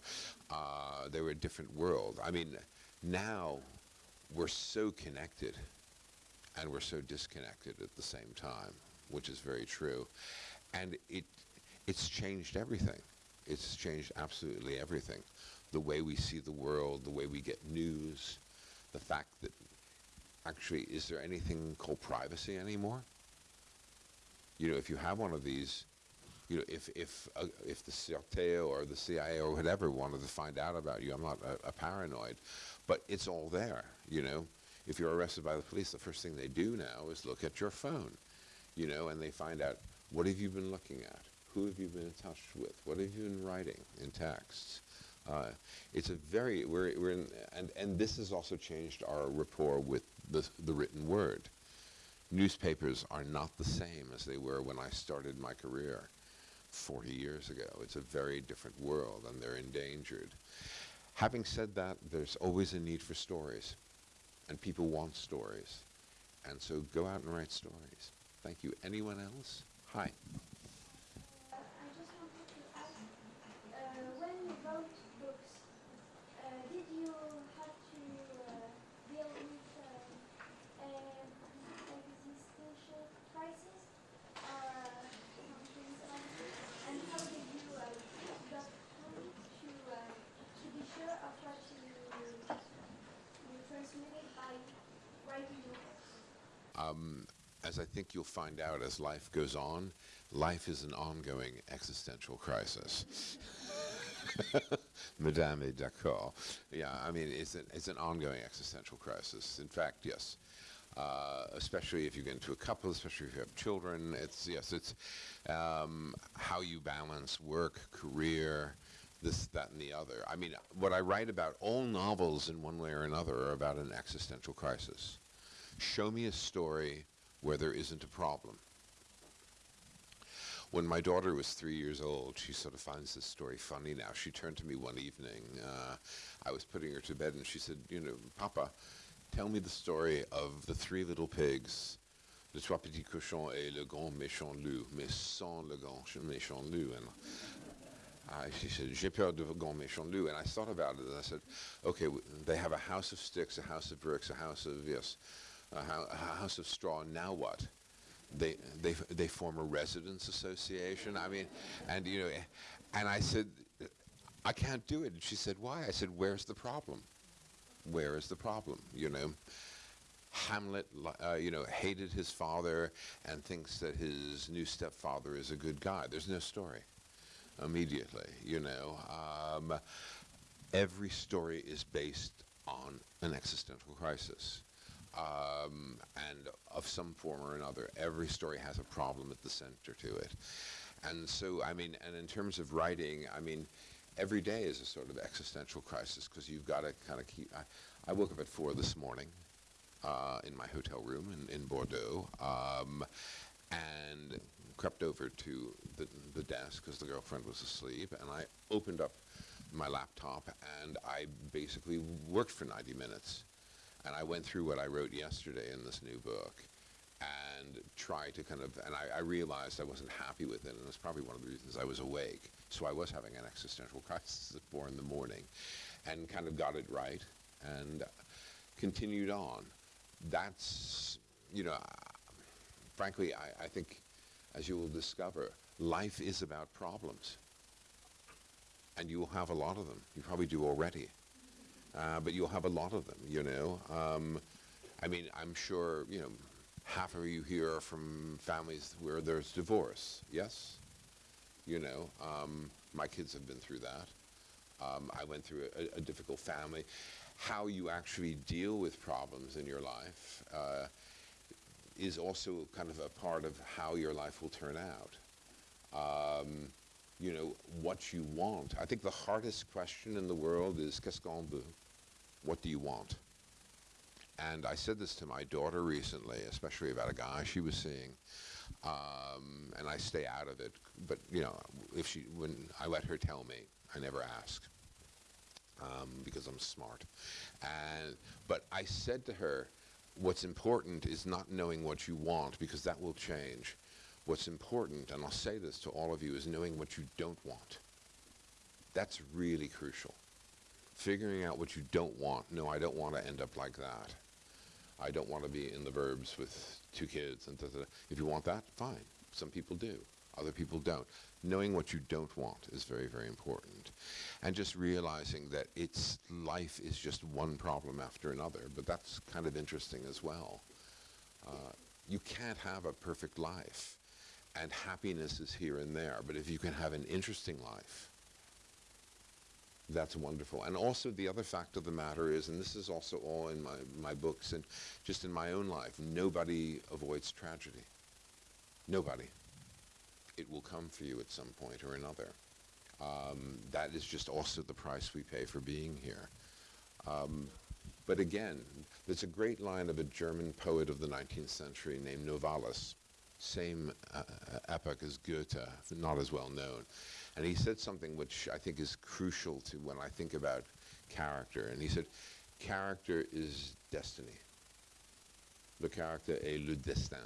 Uh, they were a different world. I mean, now we're so connected and we're so disconnected at the same time, which is very true. And it, it's changed everything. It's changed absolutely everything. The way we see the world, the way we get news, the fact that actually, is there anything called privacy anymore? You know, if you have one of these, you know, if if uh, if the Sûreté or the CIA or whatever wanted to find out about you, I'm not a, a, paranoid, but it's all there. You know, if you're arrested by the police, the first thing they do now is look at your phone, you know, and they find out what have you been looking at, who have you been in touch with, what have you been writing in texts. Uh, it's a very we're we're in, and and this has also changed our rapport with the the written word. Newspapers are not the same as they were when I started my career 40 years ago. It's a very different world and they're endangered. Having said that, there's always a need for stories and people want stories. And so go out and write stories. Thank you. Anyone else? Hi. Um, as I think you'll find out as life goes on, life is an ongoing existential crisis. [laughs] Madame est d'accord. Yeah, I mean, it's an, it's an ongoing existential crisis. In fact, yes. Uh, especially if you get into a couple, especially if you have children. It's, yes, it's um, how you balance work, career, this, that, and the other. I mean, what I write about, all novels in one way or another are about an existential crisis. Show me a story where there isn't a problem. When my daughter was three years old, she sort of finds this story funny now. She turned to me one evening. Uh, I was putting her to bed, and she said, you know, Papa, tell me the story of the three little pigs, le trois petits cochons et le grand méchant loup, mais sans le grand méchant loup. And I, she said, j'ai peur de grand méchant loup. And I thought about it, and I said, okay, they have a house of sticks, a house of bricks, a house of, yes, a, ho a house of straw. Now what? They, they, they form a residents association. I mean, and you know, and I said, I can't do it. And she said, why? I said, where's the problem? Where is the problem? You know, Hamlet, uh, you know, hated his father and thinks that his new stepfather is a good guy. There's no story immediately, you know. Um, every story is based on an existential crisis. Um, and of some form or another. Every story has a problem at the center to it. And so, I mean, and in terms of writing, I mean, every day is a sort of existential crisis because you've got to kind of keep. I, I, woke up at four this morning uh, in my hotel room in, in Bordeaux um, and crept over to the, the desk because the girlfriend was asleep, and I opened up my laptop and I basically worked for 90 minutes. And I went through what I wrote yesterday in this new book and tried to kind of, and I, I realized I wasn't happy with it, and it's probably one of the reasons I was awake. So I was having an existential [laughs] crisis at four in the morning and kind of got it right and continued on. That's, you know, frankly, I, I think, as you will discover, life is about problems and you will have a lot of them. You probably do already, uh, but you'll have a lot of them. You know, um, I mean, I'm sure you know half of you here are from families where there's divorce. Yes, you know, um, my kids have been through that. Um, I went through a, a, difficult family. How you actually deal with problems in your life uh, is also kind of a part of how your life will turn out. Um, you know, what you want. I think the hardest question in the world is qu'est-ce qu'on veut? What do you want? And I said this to my daughter recently, especially about a guy she was seeing. Um, and I stay out of it. But, you know, if she, when I let her tell me, I never ask. Um, because I'm smart. And, but I said to her, what's important is not knowing what you want because that will change. What's important, and I'll say this to all of you, is knowing what you don't want. That's really crucial. Figuring out what you don't want. No, I don't want to end up like that. I don't want to be in the verbs with two kids. And da, da, da. If you want that, fine. Some people do. Other people don't. Knowing what you don't want is very, very important. And just realizing that it's life is just one problem after another. But that's kind of interesting as well. Uh, you can't have a perfect life and happiness is here and there. But if you can have an interesting life, that's wonderful. And also the other fact of the matter is, and this is also all in my, my books and just in my own life, nobody avoids tragedy. Nobody. It will come for you at some point or another. Um, that is just also the price we pay for being here. Um, but again, there's a great line of a German poet of the 19th century named Novalis same uh, epoch as Goethe, not as well known. And he said something which I think is crucial to when I think about character. And he said, character is destiny. Le character est le destin.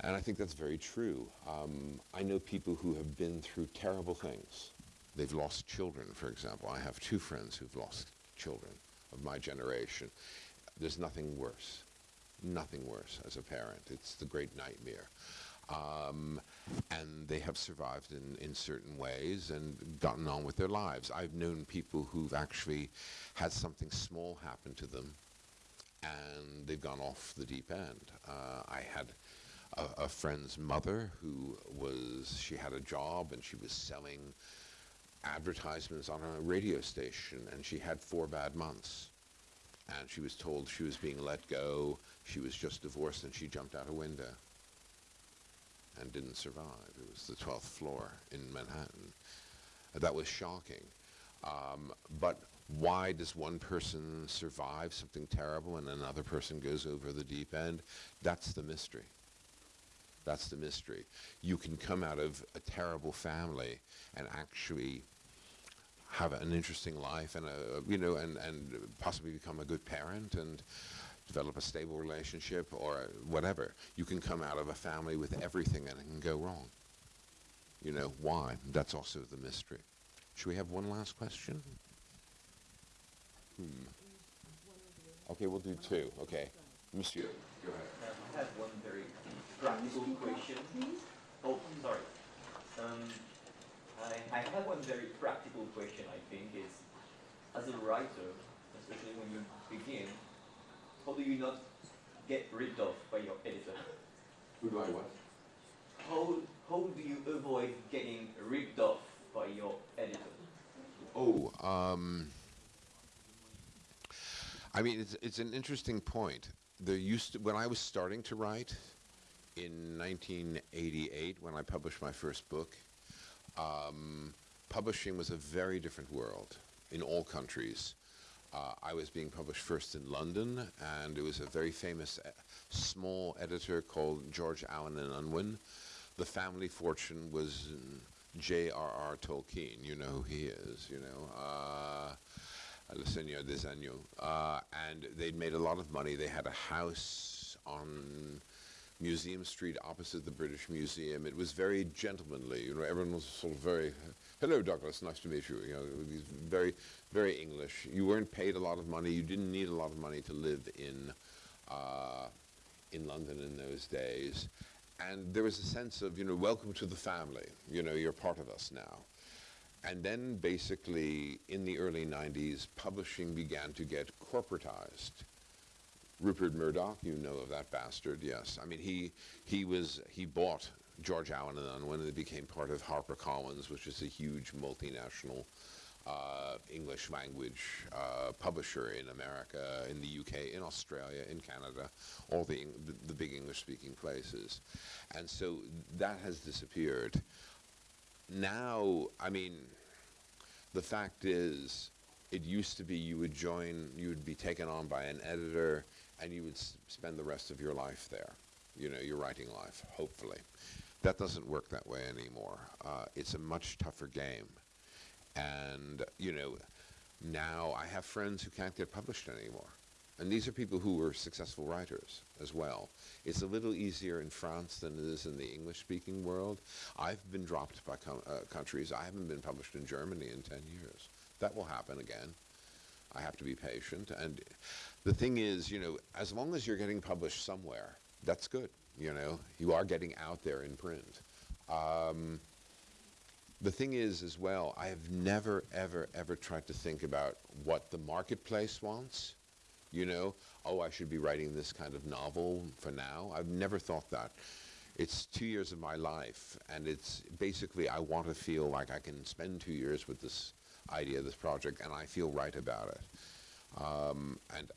And I think that's very true. Um, I know people who have been through terrible things. They've lost children, for example. I have two friends who've lost children of my generation. There's nothing worse nothing worse as a parent. It's the great nightmare. Um, and they have survived in, in certain ways and gotten on with their lives. I've known people who've actually had something small happen to them and they've gone off the deep end. Uh, I had a, a, friend's mother who was, she had a job and she was selling advertisements on a radio station and she had four bad months. And she was told she was being let go she was just divorced and she jumped out a window and didn't survive. It was the 12th floor in Manhattan. That was shocking. Um, but why does one person survive something terrible and another person goes over the deep end? That's the mystery. That's the mystery. You can come out of a terrible family and actually have an interesting life and a, you know and, and possibly become a good parent and develop a stable relationship or whatever. You can come out of a family with everything and it can go wrong. You know, why? That's also the mystery. Should we have one last question? Hmm. Okay, we'll do two. Okay. Monsieur. Go ahead. I have one very practical question. Oh, sorry. Um, I, I have one very practical question, I think, is as a writer, especially when you begin, how do you not get rid of by your editor? Who do I what? How, how do you avoid getting ripped off by your editor? Oh, um, I mean, it's, it's an interesting point. There used to, when I was starting to write in 1988, when I published my first book, um, publishing was a very different world in all countries. Uh, I was being published first in London, and it was a very famous uh, small editor called George Allen and Unwin. The family fortune was J.R.R. Tolkien. You know who he is, you know. Uh, Anneaux. Uh, and they'd made a lot of money. They had a house on Museum Street opposite the British Museum. It was very gentlemanly. You know, everyone was sort of very, hello Douglas, nice to meet you. You know, very, very English. You weren't paid a lot of money. You didn't need a lot of money to live in, uh, in London in those days. And there was a sense of, you know, welcome to the family. You know, you're part of us now. And then basically in the early 90s, publishing began to get corporatized. Rupert Murdoch, you know of that bastard, yes. I mean, he, he, was, he bought George Allen and Unwin, and it became part of HarperCollins, which is a huge multinational uh, English language uh, publisher in America, in the UK, in Australia, in Canada, all the, the, the big English speaking places. And so that has disappeared. Now, I mean, the fact is, it used to be you would join, you would be taken on by an editor, and you would spend the rest of your life there, you know, your writing life, hopefully. That doesn't work that way anymore. Uh, it's a much tougher game. And, you know, now I have friends who can't get published anymore. And these are people who were successful writers as well. It's a little easier in France than it is in the English-speaking world. I've been dropped by uh, countries. I haven't been published in Germany in 10 years. That will happen again. I have to be patient. And the thing is, you know, as long as you're getting published somewhere, that's good. You know, you are getting out there in print. Um, the thing is, as well, I have never, ever, ever tried to think about what the marketplace wants. You know, oh, I should be writing this kind of novel for now. I've never thought that. It's two years of my life, and it's basically I want to feel like I can spend two years with this idea, this project, and I feel right about it. Um, and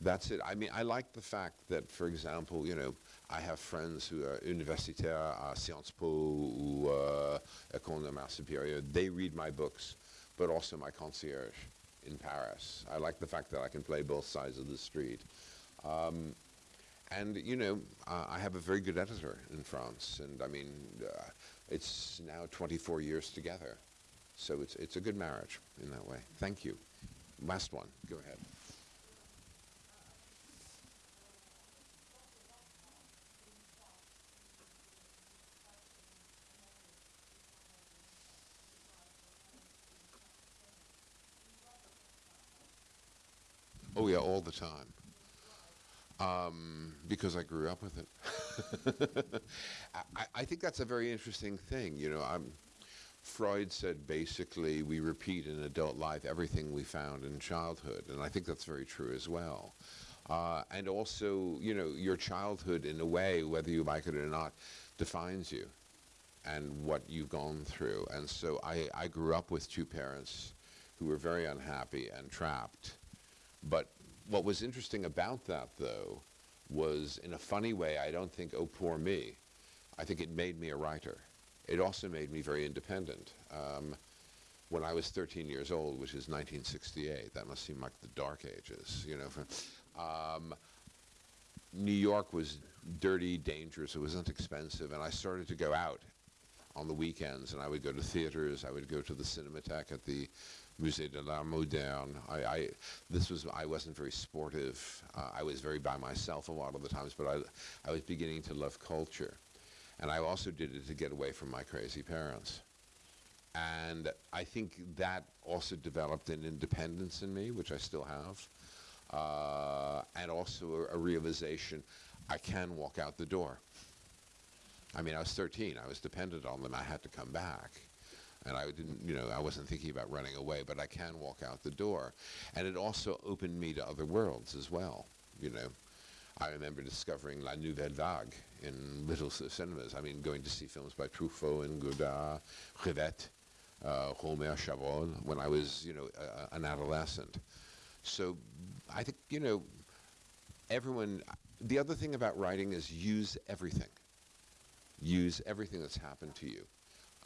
that's it. I mean, I like the fact that, for example, you know, I have friends who are universitaires à Sciences Po or uh, École Normale Supérieure. They read my books, but also my concierge in Paris. I like the fact that I can play both sides of the street. Um, and, you know, uh, I have a very good editor in France. And, I mean, uh, it's now 24 years together. So it's, it's a good marriage in that way. Thank you. Last one. Go ahead. Oh yeah, all the time. Um, because I grew up with it. [laughs] I, I, think that's a very interesting thing. You know, I'm, Freud said basically we repeat in adult life everything we found in childhood, and I think that's very true as well. Uh, and also, you know, your childhood, in a way, whether you like it or not, defines you and what you've gone through. And so I, I grew up with two parents who were very unhappy and trapped. But what was interesting about that, though, was in a funny way, I don't think, oh, poor me. I think it made me a writer. It also made me very independent. Um, when I was 13 years old, which is 1968, that must seem like the dark ages, you know. [laughs] Um, New York was dirty, dangerous, it wasn't expensive, and I started to go out on the weekends, and I would go to theaters, I would go to the Cinematheque at the Musée de l'Art Moderne. I, I, this was, I wasn't very sportive. Uh, I was very by myself a lot of the times, but I, I was beginning to love culture. And I also did it to get away from my crazy parents. And I think that also developed an independence in me, which I still have, uh, and also a, a realization I can walk out the door. I mean, I was 13. I was dependent on them. I had to come back and I didn't, you know, I wasn't thinking about running away, but I can walk out the door. And it also opened me to other worlds as well, you know. I remember discovering La Nouvelle Vague in little cinemas. I mean, going to see films by Truffaut and Godard, Rivette, uh, Rohmer when I was, you know, uh, an adolescent. So I think, you know, everyone, the other thing about writing is use everything. Use everything that's happened to you.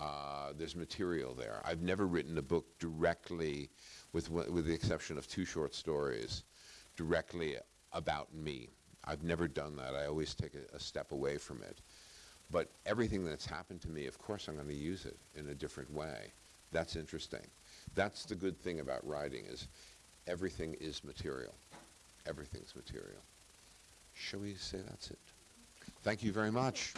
Uh, there's material there. I've never written a book directly, with, with the exception of two short stories, directly about me. I've never done that. I always take a, a step away from it. But everything that's happened to me, of course, I'm going to use it in a different way. That's interesting. That's the good thing about writing is everything is material. Everything's material. Shall we say that's it? Thank you very much.